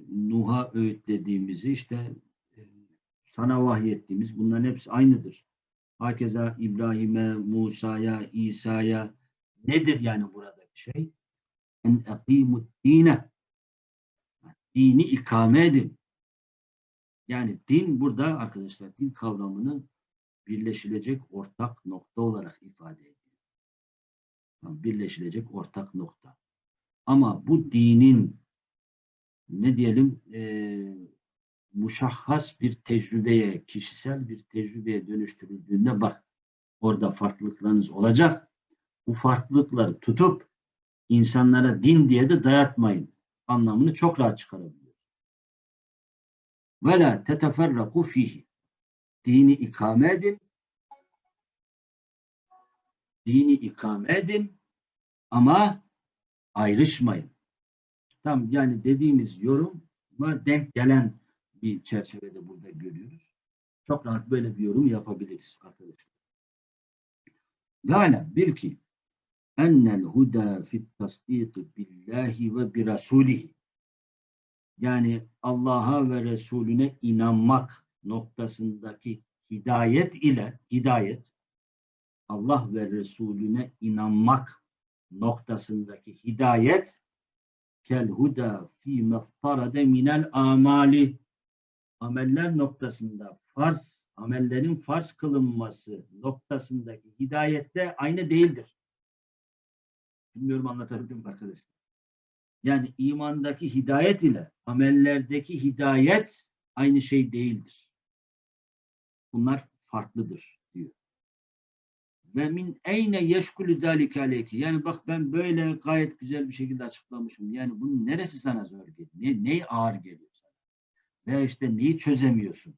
A: Nuh'a öğütlediğimizi işte e, sana vahyettiğimiz bunların hepsi aynıdır. Hakeza İbrahim'e, Musa'ya, İsa'ya nedir yani buradaki şey? En ekimut dine. Dini ikame edin. Yani din burada arkadaşlar din kavramını birleşilecek ortak nokta olarak ifade ediyor. Birleşilecek ortak nokta. Ama bu dinin ne diyelim eee muşahhas bir tecrübeye, kişisel bir tecrübeye dönüştürüldüğünde bak orada farklılıklarınız olacak. Bu farklılıkları tutup insanlara din diye de dayatmayın. Anlamını çok rahat çıkarabiliyor. Ve la teteferraku fihi. Dini ikame edin. Dini ikame edin ama ayrışmayın. Tam yani dediğimiz yoruma denk gelen bir çerçevede burada görüyoruz. Çok rahat böyle bir yorum yapabiliriz arkadaşlar. Alem bil ki ennel huda fit tasdik billahi ve bi rasulihi yani Allah'a ve Resulüne inanmak noktasındaki hidayet ile hidayet Allah ve Resulüne inanmak noktasındaki hidayet kel huda fi meftarade minel amali ameller noktasında farz, amellerin farz kılınması noktasındaki hidayette aynı değildir. Bilmiyorum anlatabildim mi arkadaşlar? Yani imandaki hidayet ile amellerdeki hidayet aynı şey değildir. Bunlar farklıdır diyor. Ve min eyne yeşkulü zâlike aleyke. Yani bak ben böyle gayet güzel bir şekilde açıklamışım. Yani bunun neresi sana zor geliyor? Ne, ne ağır geliyor? Veya işte neyi çözemiyorsun?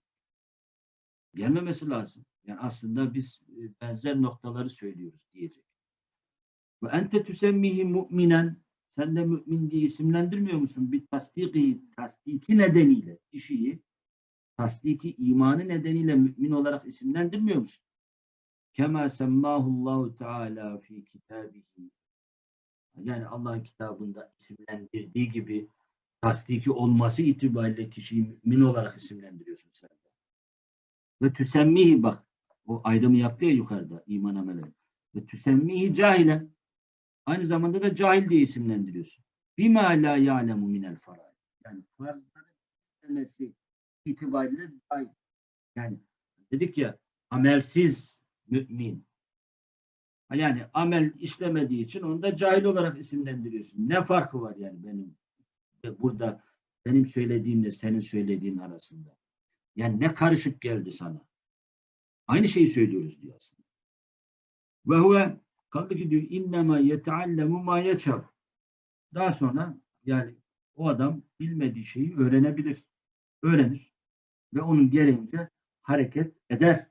A: Gelmemesi lazım. Yani aslında biz e, benzer noktaları söylüyoruz diyecek. Ve ente tüsemmihi mu'minen sen de mümin diye isimlendirmiyor musun? Bir tasdiki, tasdiki nedeniyle kişiyi tasdiki imanı nedeniyle mümin olarak isimlendirmiyor musun? Kema semmahullahu teala fi kitabihi yani Allah'ın kitabında isimlendirdiği gibi tasdiki olması itibariyle kişiyi mümin olarak isimlendiriyorsun sen. de. Ve tüsemmihi bak o ayrımı yaptı ya yukarıda iman ameleri. Ve tüsemmihi cahile aynı zamanda da cahil diye isimlendiriyorsun. Bima la ya'lemu minel faraid. Yani farzların demesi itibariyle cahil. Yani dedik ya amelsiz mümin Yani amel işlemediği için onu da cahil olarak isimlendiriyorsun. Ne farkı var yani benim burada benim söylediğimle senin söylediğin arasında? Yani ne karışık geldi sana? Aynı şeyi söylüyoruz diyor aslında. Ve huve kaldı ki diyor innema yeteallemu ma yeçav. Daha sonra yani o adam bilmediği şeyi öğrenebilir. Öğrenir. Ve onun gereğince hareket eder.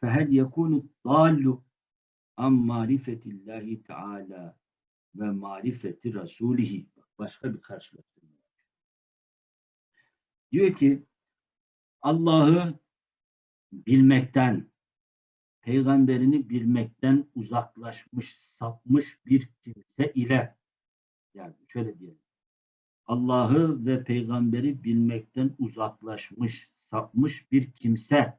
A: Fehel yekunu dallu an marifetillahi teala ve marifeti rasulihi. Başka bir karşılaştırma. Diyor ki Allah'ı bilmekten, peygamberini bilmekten uzaklaşmış, sapmış bir kimse ile yani şöyle diyelim. Allah'ı ve peygamberi bilmekten uzaklaşmış, sapmış bir kimse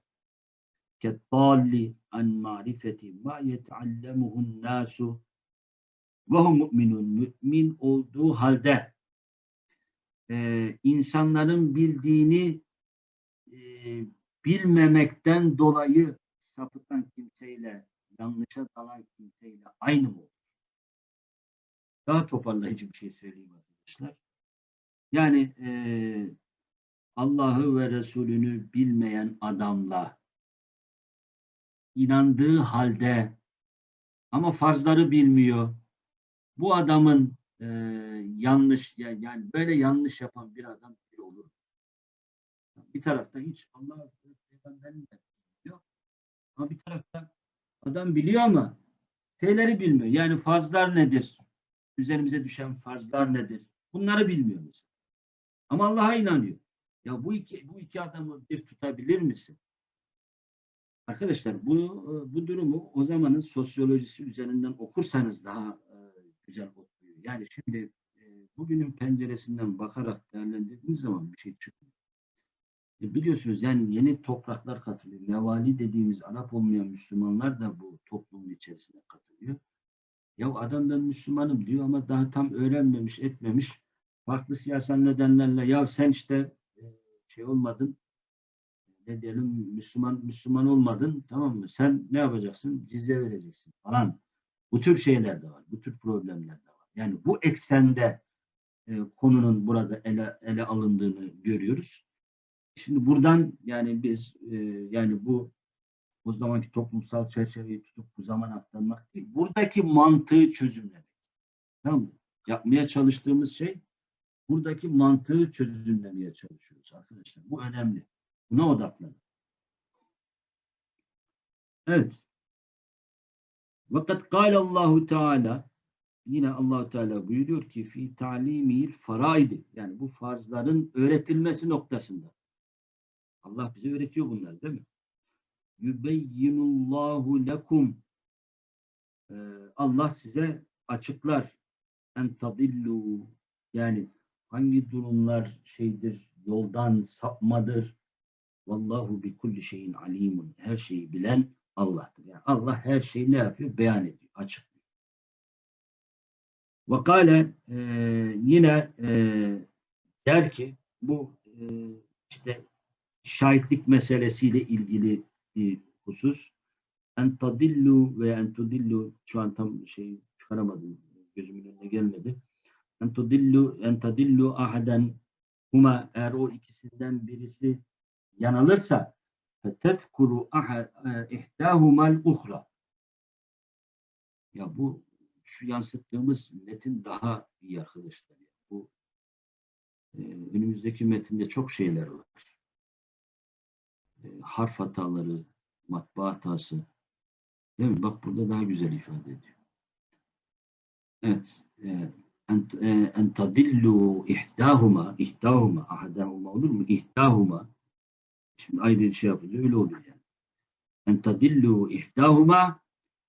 A: kettalli an marifeti ma yeteallemuhun nasu ve hum mu'minun mümin olduğu halde e, insanların bildiğini e, bilmemekten dolayı sapıtan kimseyle yanlışa dalan kimseyle aynı mı olur? Daha toparlayıcı bir şey söyleyeyim arkadaşlar. Yani e, Allah'ı ve Resulünü bilmeyen adamla inandığı halde ama farzları bilmiyor. Bu adamın e, yanlış ya- yani böyle yanlış yapan bir adam bir olur. Bir tarafta hiç Allah bilmiyor. Ama bir tarafta adam biliyor ama şeyleri bilmiyor. Yani farzlar nedir? Üzerimize düşen farzlar nedir? Bunları bilmiyor mesela. Ama Allah'a inanıyor. Ya bu iki bu iki adamı bir tutabilir misin? Arkadaşlar bu e, bu durumu o zamanın sosyolojisi üzerinden okursanız daha güzel okuyor. Yani şimdi e, bugünün penceresinden bakarak değerlendirdiğiniz zaman bir şey çıkmıyor. E, biliyorsunuz yani yeni topraklar katılıyor. Mevali dediğimiz Arap olmayan Müslümanlar da bu toplumun içerisine katılıyor. Ya adam ben Müslümanım diyor ama daha tam öğrenmemiş, etmemiş. Farklı siyasal nedenlerle ya sen işte e, şey olmadın, ne diyelim Müslüman Müslüman olmadın tamam mı? Sen ne yapacaksın? Cizye vereceksin falan. Bu tür şeyler de var. Bu tür problemler de var. Yani bu eksende e, konunun burada ele, ele alındığını görüyoruz. Şimdi buradan yani biz e, yani bu o zamanki toplumsal çerçeveyi tutup bu zaman aktarmak değil. Buradaki mantığı çözümlemek. Tamam mı? Yapmaya çalıştığımız şey buradaki mantığı çözümlemeye çalışıyoruz arkadaşlar. Bu önemli. Buna odaklanın. Evet. Vakat kâle Allahu Teala yine Allahu Teala buyuruyor ki fi talimil faraidi yani bu farzların öğretilmesi noktasında. Allah bize öğretiyor bunları değil mi? Yubeyyinullahu lekum. Ee, Allah size açıklar. En tadillu yani hangi durumlar şeydir yoldan sapmadır. Vallahu bi kulli şeyin alimun her şeyi bilen Allah'tır. Yani Allah her şeyi ne yapıyor? Beyan ediyor, açıklıyor. Ve kâle e, yine e, der ki bu e, işte şahitlik meselesiyle ilgili bir husus. En tadillu ve en tudillu şu an tam şey çıkaramadım. Gözümün önüne gelmedi. En tudillu en tadillu ahaden huma eğer o ikisinden birisi yanılırsa fetezkuru ihtahumal uhra ya bu şu yansıttığımız metin daha iyi arkadaşlar. Bu e, önümüzdeki metinde çok şeyler var. E, harf hataları, matbaa hatası. Değil mi? Bak burada daha güzel ifade ediyor. Evet. E, en, e, tadillu ihdahuma, ahadahuma olur mu? İhdahuma. Şimdi ayrı şey yapınca öyle oluyor yani. En tadillu ihdahuma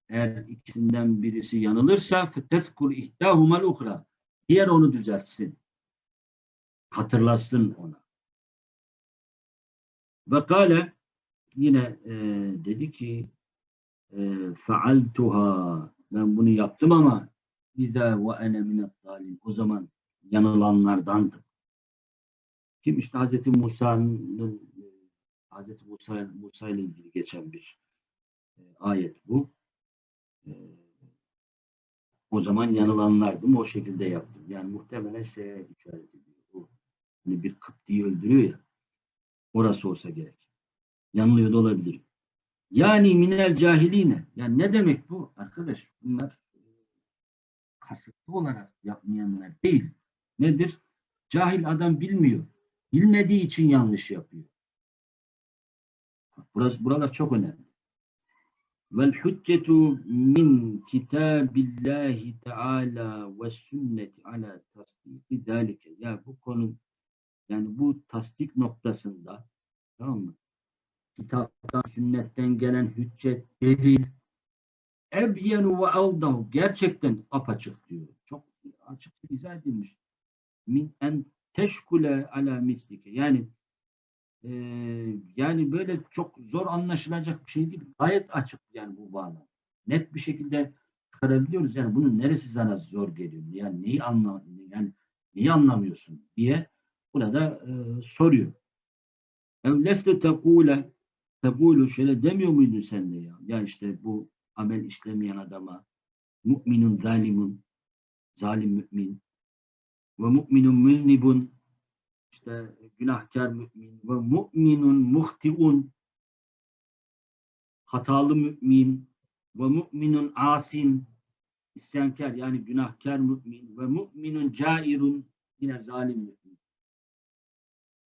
A: eğer ikisinden birisi yanılırsa fetezkur ihdahumal uhra. Diğer onu düzeltsin. Hatırlasın ona. Ve kâle yine e, dedi ki e, ben bunu yaptım ama İzâ ve ene minet dalim. O zaman yanılanlardandım. Kim işte Hz. Musa'nın Hz. Musa, Musa ile ilgili geçen bir e, ayet bu. E, O zaman yanılanlardım. O şekilde yaptım. Yani muhtemelen şeye işaret ediyor. Bu hani bir Kıpti'yi öldürüyor ya. Orası olsa gerek. Yanılıyor da olabilir. Yani minel cahiline. Yani ne demek bu? Arkadaş bunlar e, kasıtlı olarak yapmayanlar değil. Nedir? Cahil adam bilmiyor. Bilmediği için yanlış yapıyor. Burası, buralar çok önemli. Vel hüccetu min kitabillahi teala ve sünneti ala tasdiki dalike. Ya bu konu yani bu tasdik noktasında tamam mı? Kitaptan, sünnetten gelen hüccet, delil ebyenu ve avdahu gerçekten apaçık diyor. Çok açık izah edilmiş. Min en teşkule ala mislike. Yani e, yani böyle çok zor anlaşılacak bir şey değil. Gayet açık yani bu bağlam. Net bir şekilde çıkarabiliyoruz. Yani bunun neresi sana zor geliyor? Yani neyi anla yani neyi anlamıyorsun diye burada e, soruyor. Ev leste tekule tekulu şöyle demiyor muydun sen de ya? Ya işte bu amel işlemeyen adama mu'minun zalimun zalim mümin ve mu'minun mülnibun işte günahkar mümin ve mu'minun muhtiun hatalı mümin ve mu'minun asin isyankar yani günahkar mümin ve mu'minun cairun yine zalim mümin.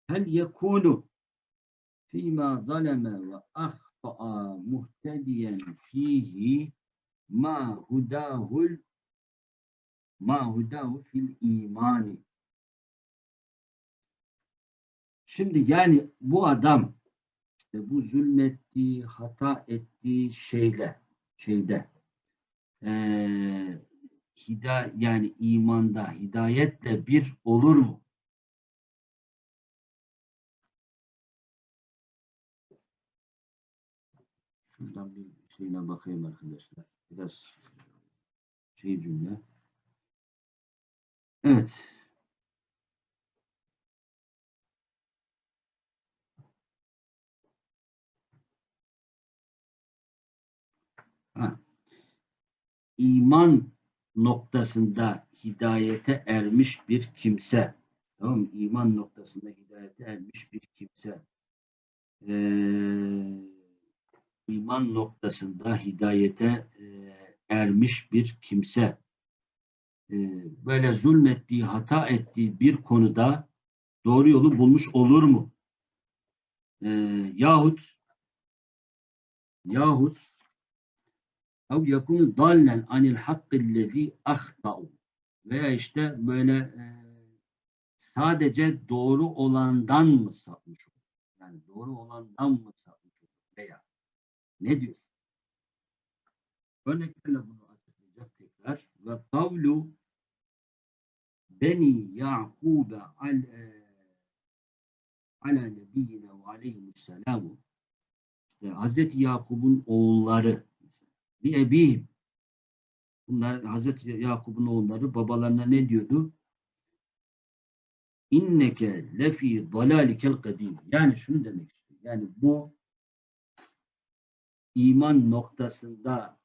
A: Hel yekunu fîmâ zaleme ve ahta'a muhtediyen fihi ma hudahul ma hudahu fil imani. Şimdi yani bu adam işte bu zulmettiği, hata ettiği şeyle şeyde eee hida yani imanda hidayetle bir olur mu? Şuradan bir şeyine bakayım arkadaşlar. Biraz şey cümle. Evet. İman noktasında hidayete ermiş bir kimse. Tamam mı? İman noktasında hidayete ermiş bir kimse. Ee, iman noktasında hidayete e, ermiş bir kimse. Ee, böyle zulmettiği, hata ettiği bir konuda doğru yolu bulmuş olur mu? Ee, yahut yahut ev yakunu dallen anil hakkillezi ahtau veya işte böyle e, sadece doğru olandan mı sapmış olur? Yani doğru olandan mı sapmış olur? Veya ne diyorsun? Örneklerle bunu açıklayacak tekrar. Ve kavlu beni Yakub'e al, e, ala nebiyyine ve aleyhimusselamu işte Hazreti Yakub'un oğulları bir ebihim. Bunlar Hazreti Yakup'un oğulları babalarına ne diyordu? İnneke lefi dalalikel kadim. Yani şunu demek istiyor. Yani bu iman noktasında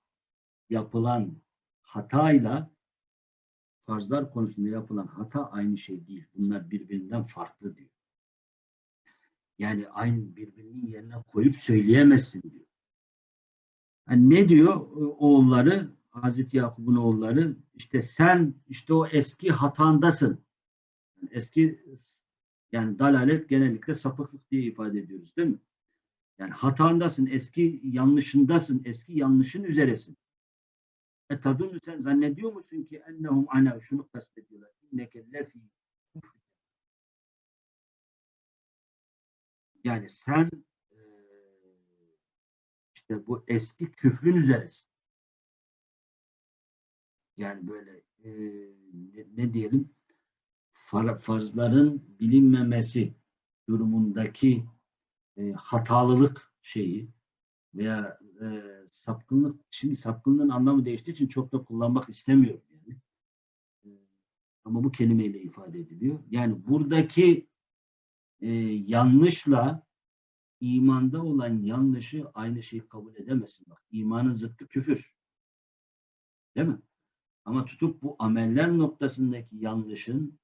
A: yapılan hatayla farzlar konusunda yapılan hata aynı şey değil. Bunlar birbirinden farklı diyor. Yani aynı birbirinin yerine koyup söyleyemezsin diyor. Yani ne diyor oğulları, Hazreti Yakup'un oğulları? İşte sen işte o eski hatandasın. Eski yani dalalet genellikle sapıklık diye ifade ediyoruz değil mi? Yani hatandasın, eski yanlışındasın, eski yanlışın üzeresin. E tadunu sen zannediyor musun ki ennehum ana şunu kastediyorlar. İnneke lefi Yani sen e, işte bu eski küfrün üzeresin. Yani böyle e, ne diyelim far, farzların bilinmemesi durumundaki e, hatalılık şeyi veya e, sapkınlık şimdi sapkınlığın anlamı değiştiği için çok da kullanmak istemiyorum yani. E, ama bu kelimeyle ifade ediliyor. Yani buradaki e, yanlışla imanda olan yanlışı aynı şeyi kabul edemezsin. Bak imanın zıttı küfür. Değil mi? Ama tutup bu ameller noktasındaki yanlışın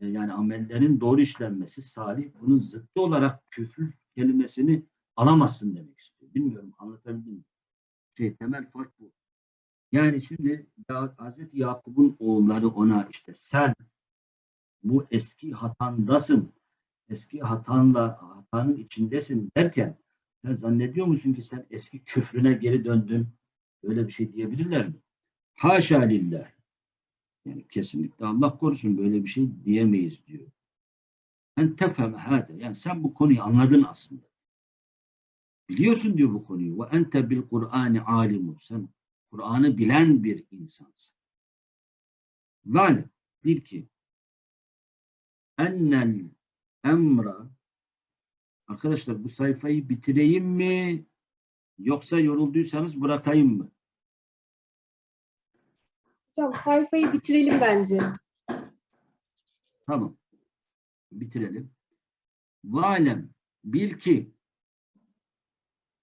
A: e, yani amellerin doğru işlenmesi salih bunun zıttı olarak küfür kelimesini alamazsın demek istiyor. Bilmiyorum anlatabildim mi? Şey, temel fark bu. Yani şimdi ya, Hazreti Yakup'un oğulları ona işte sen bu eski hatandasın. Eski hatanla hatanın içindesin derken sen zannediyor musun ki sen eski küfrüne geri döndün? Öyle bir şey diyebilirler mi? Haşa lillah. Yani kesinlikle Allah korusun böyle bir şey diyemeyiz diyor. En tefhem hâte. Yani sen bu konuyu anladın aslında. Biliyorsun diyor bu konuyu. Ve ente bil Kur'ani alimun. Sen Kur'an'ı bilen bir insansın. Ve bil ki ennel emra Arkadaşlar bu sayfayı bitireyim mi yoksa yorulduysanız bırakayım mı?
B: Hocam sayfayı bitirelim bence.
A: Tamam. Bitirelim. Valem bil ki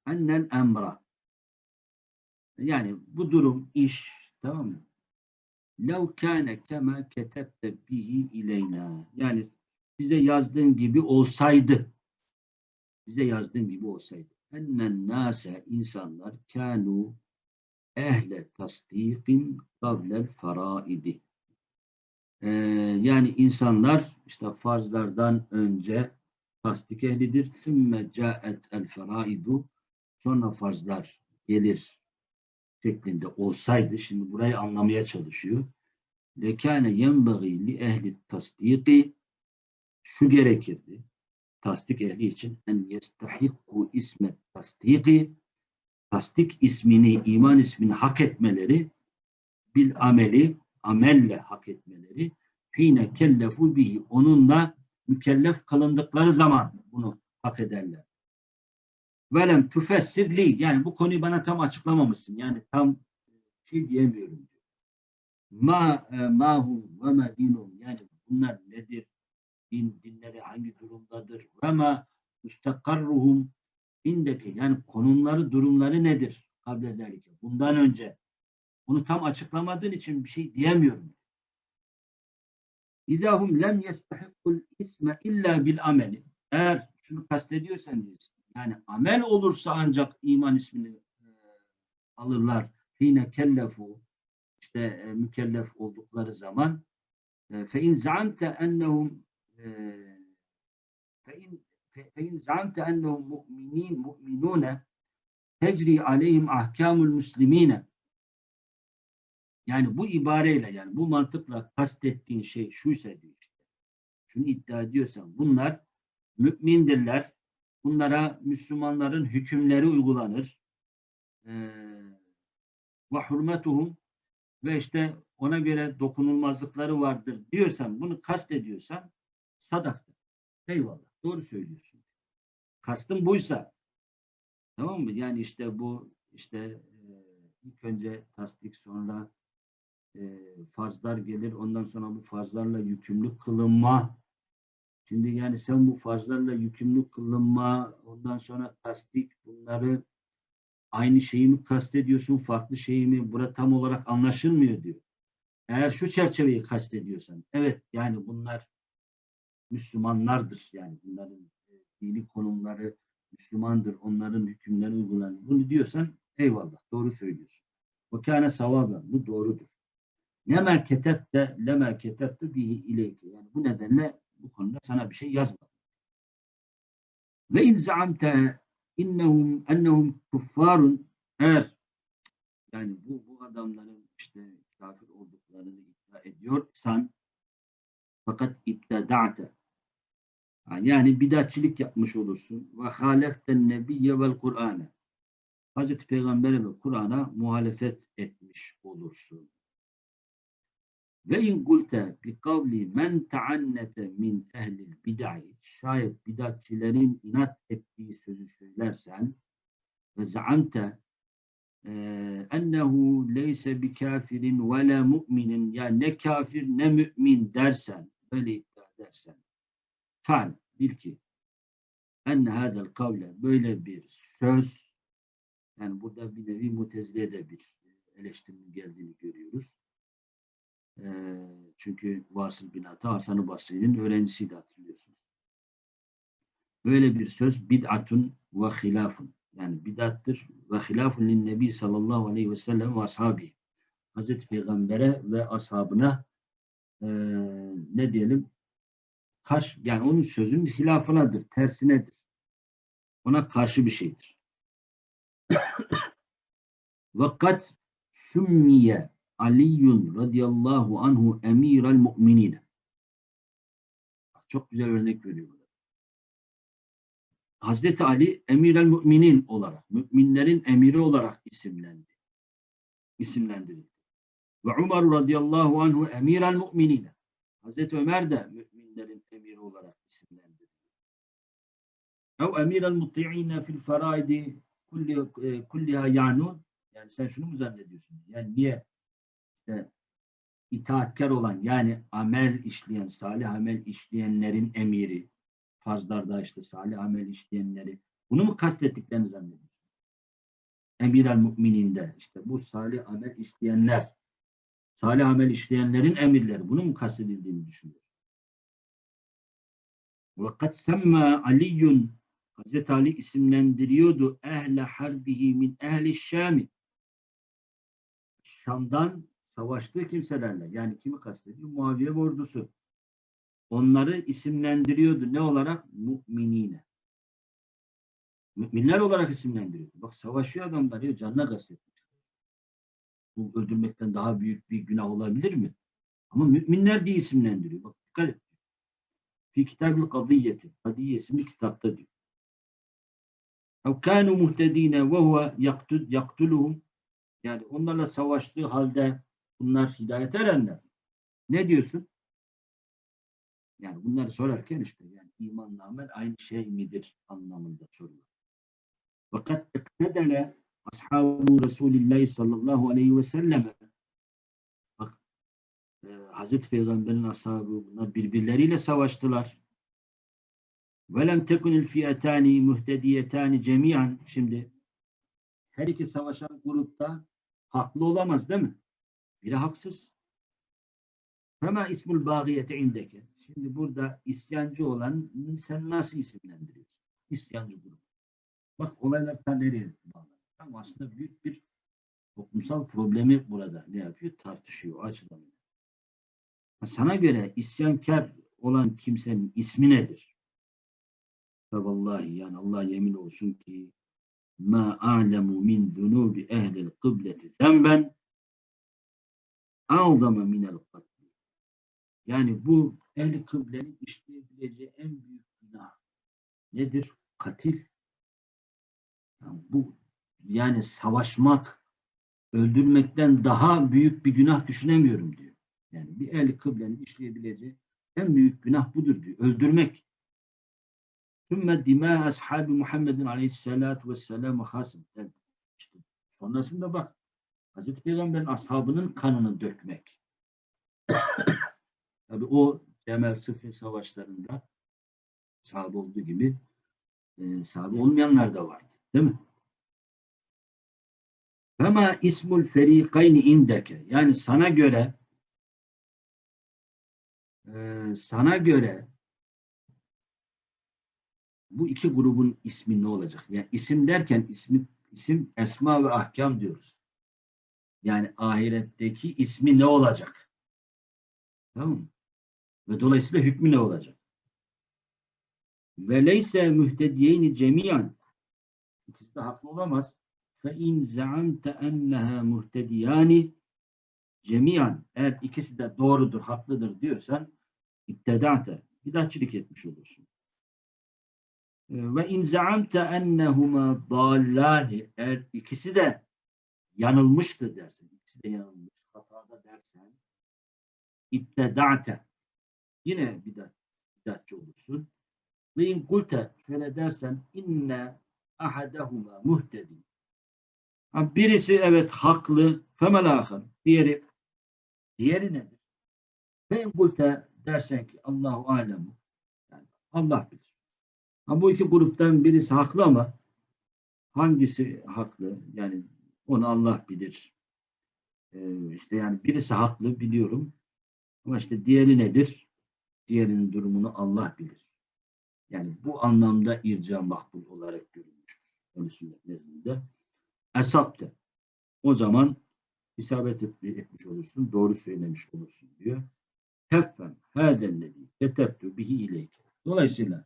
A: ennel emra yani bu durum iş tamam mı? Lev kâne kema ketebte bihi ileyna yani bize yazdığın gibi olsaydı bize yazdığın gibi olsaydı ennen nase insanlar kânû ehle tasdikin kablel faraidi ee, yani insanlar işte farzlardan önce tasdik ehlidir. Sümme caet el feraidu sonra farzlar gelir şeklinde olsaydı şimdi burayı anlamaya çalışıyor. Lekâne yenbagî li ehli tasdiki şu gerekirdi. Tasdik ehli için en yestahikku ismet tasdiki tasdik ismini, iman ismini hak etmeleri bil ameli amelle hak etmeleri hine kellefu bihi onunla mükellef kılındıkları zaman bunu hak ederler. Velem tüfessirli yani bu konuyu bana tam açıklamamışsın. Yani tam şey diyemiyorum. Ma e, mahum ve ma dinum yani bunlar nedir? Din, dinleri hangi durumdadır? Ve ma müstakarruhum indeki yani konumları, durumları nedir? Kable zelike. Bundan önce bunu tam açıklamadığın için bir şey diyemiyorum. İzahum lem yestahikkul isme illa bil ameli. Eğer şunu kastediyorsan diyorsun. Yani amel olursa ancak iman ismini e, alırlar. Hine kellefu işte e, mükellef oldukları zaman fe in zaamte ennehum fe in zaamte ennehum mu'minin mu'minune tecri aleyhim ahkamul muslimine yani bu ibareyle yani bu mantıkla kastettiğin şey şuysa diyor işte. Şunu iddia ediyorsan bunlar mümindirler. Bunlara Müslümanların hükümleri uygulanır. Ve hürmetuhum ve işte ona göre dokunulmazlıkları vardır diyorsan bunu kastediyorsan sadaktır. Eyvallah. Doğru söylüyorsun. Kastım buysa tamam mı? Yani işte bu işte ilk önce tasdik sonra e, farzlar gelir. Ondan sonra bu farzlarla yükümlü kılınma. Şimdi yani sen bu farzlarla yükümlü kılınma, ondan sonra tasdik bunları aynı şeyi mi kastediyorsun, farklı şeyi mi? Burada tam olarak anlaşılmıyor diyor. Eğer şu çerçeveyi kastediyorsan, evet yani bunlar Müslümanlardır. Yani bunların e, dini konumları Müslümandır. Onların hükümleri uygulanır. Bunu diyorsan eyvallah doğru söylüyorsun. O kâne savaben. Bu doğrudur. Lema ketebte lema ketebte bihi ileyke. Yani bu nedenle bu konuda sana bir şey yazmadım. Ve in zaamte innehum ennehum kuffarun eğer yani bu, bu adamların işte kafir olduklarını iddia ediyorsan fakat ipteda'te yani bidatçilik yapmış olursun. Ve haleften nebiyye vel Kur'an'e. Hazreti Peygamber'e ve Kur'an'a muhalefet etmiş olursun. Ve in gulte bi kavli men taannete min ehlil bid'i şayet bidatçilerin inat ettiği sözü söylersen ve zaamte ennehu leyse bi kafirin ve la mu'minin yani ne kafir ne mümin dersen böyle iddia edersen fal bil ki enne hadel kavle böyle bir söz yani burada bir nevi mutezileye de bir eleştirinin geldiğini görüyoruz Ee, çünkü Vasıl bin Ata Hasan-ı Basri'nin öğrencisiydi hatırlıyorsunuz. Böyle bir söz bid'atun ve hilafun. Yani bid'attır ve hilafun lin nebi sallallahu aleyhi ve sellem ve ashabi. Hazreti Peygamber'e ve ashabına eee, ne diyelim karşı yani onun sözünün hilafınadır, tersinedir. Ona karşı bir şeydir. [coughs] Vakat sümmiye Aliyyun radıyallahu anhu emirel mu'minine. Çok güzel örnek veriyor burada. Hazreti Ali emirel müminin olarak, müminlerin emiri olarak isimlendi. İsimlendirildi. Ve Umar radıyallahu anhu emirel mu'minine. Hazreti Ömer de müminlerin emiri olarak isimlendirildi. Ev emirel muti'ine fil faraidi e, kulliha yanun. Yani sen şunu mu zannediyorsun? Yani niye işte itaatkar olan yani amel işleyen, salih amel işleyenlerin emiri, fazlarda işte salih amel işleyenleri, bunu mu kastettiklerini zannediyorsun? Emir el mümininde işte bu salih amel işleyenler, salih amel işleyenlerin emirleri, bunu mu kastedildiğini düşünüyorsun? وَقَدْ سَمَّا عَلِيٌّ Hazreti Ali isimlendiriyordu ehle harbihi min ehli şami. Şam'dan savaştığı kimselerle yani kimi kastediyor? Muaviye ordusu. Onları isimlendiriyordu. Ne olarak? Müminine. Müminler olarak isimlendiriyordu. Bak savaşıyor adamlar ya canına kastetmiş. Bu öldürmekten daha büyük bir günah olabilir mi? Ama müminler diye isimlendiriyor. Bak dikkat et. Fi kitab-ül kadiyeti. Kadiye isimli kitapta diyor. اَوْ كَانُوا مُهْتَد۪ينَ وَهُوَ يَقْتُلُهُمْ Yani onlarla savaştığı halde bunlar hidayet erenler. Ne diyorsun? Yani bunları sorarken işte yani imanla amel aynı şey midir anlamında soruyor. Fakat iktedele ashabu Resulillahi sallallahu aleyhi ve selleme bak e, Hazreti Peygamber'in ashabı bunlar birbirleriyle savaştılar. وَلَمْ تَكُنِ الْفِيَتَانِ مُهْتَدِيَتَانِ cemiyan Şimdi her iki savaşan grupta haklı olamaz değil mi? Biri haksız. Fema ismul bagiyete indeke. Şimdi burada isyancı olan sen nasıl isimlendiriyorsun? İsyancı grup. Bak olaylar ta nereye bağlı. Ama aslında büyük bir toplumsal problemi burada ne yapıyor? Tartışıyor, açılamıyor. Sana göre isyankar olan kimsenin ismi nedir? Ve vallahi yani Allah yemin olsun ki ma a'lemu min zunubi ehlil kıbleti zemben azama minel katli. Yani bu ehli kıblenin işleyebileceği en büyük günah nedir? Katil. Yani bu yani savaşmak, öldürmekten daha büyük bir günah düşünemiyorum diyor. Yani bir ehli kıblenin işleyebileceği en büyük günah budur diyor. Öldürmek. Sümme dimâ ashabi Muhammedin aleyhissalâtu vesselâmu hasım. İşte sonrasında bak Hazreti Peygamber'in ashabının kanını dökmek. [coughs] Tabi o Cemel Sıfır savaşlarında sahabe olduğu gibi e, sahabe olmayanlar da vardı. Değil mi? Fema ismul ferikayni indeke. Yani sana göre e, sana göre bu iki grubun ismi ne olacak? Yani isim derken ismi, isim esma ve ahkam diyoruz. Yani ahiretteki ismi ne olacak? Tamam? Ve dolayısıyla hükmü ne olacak? Ve leyse mühtediyeyni cemiyan İkisi de haklı olamaz. Fe in zaamte enneha muhtediyani cemiyan eğer ikisi de doğrudur, haklıdır diyorsan iptedate bidatçilik etmiş olursun. Ve in zaamte ennehuma dallani eğer ikisi de yanılmıştı dersen, ikisi de yanılmış, hatada dersen iptedate yine bidat, bidatçı olursun. Ve in kulte şöyle dersen inne ahadahuma muhtedi. Birisi evet haklı, femel ahir. Diğeri, diğeri nedir? Ve in kulte dersen ki Allahu alemu. Yani Allah bilir. Ha, bu iki gruptan birisi haklı ama hangisi haklı? Yani onu Allah bilir. Ee, işte yani birisi haklı biliyorum. Ama işte diğeri nedir? Diğerinin durumunu Allah bilir. Yani bu anlamda irca makbul olarak görülmüştür. Öyle sünnet nezdinde. Esapte. O zaman isabet et- etmiş olursun, doğru söylemiş olursun diyor. Teffem hâzellezî ketebtu bihi ileyke. Dolayısıyla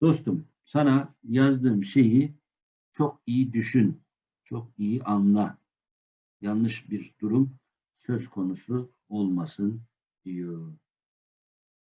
A: dostum sana yazdığım şeyi çok iyi düşün, çok iyi anla. Yanlış bir durum söz konusu olmasın diyor.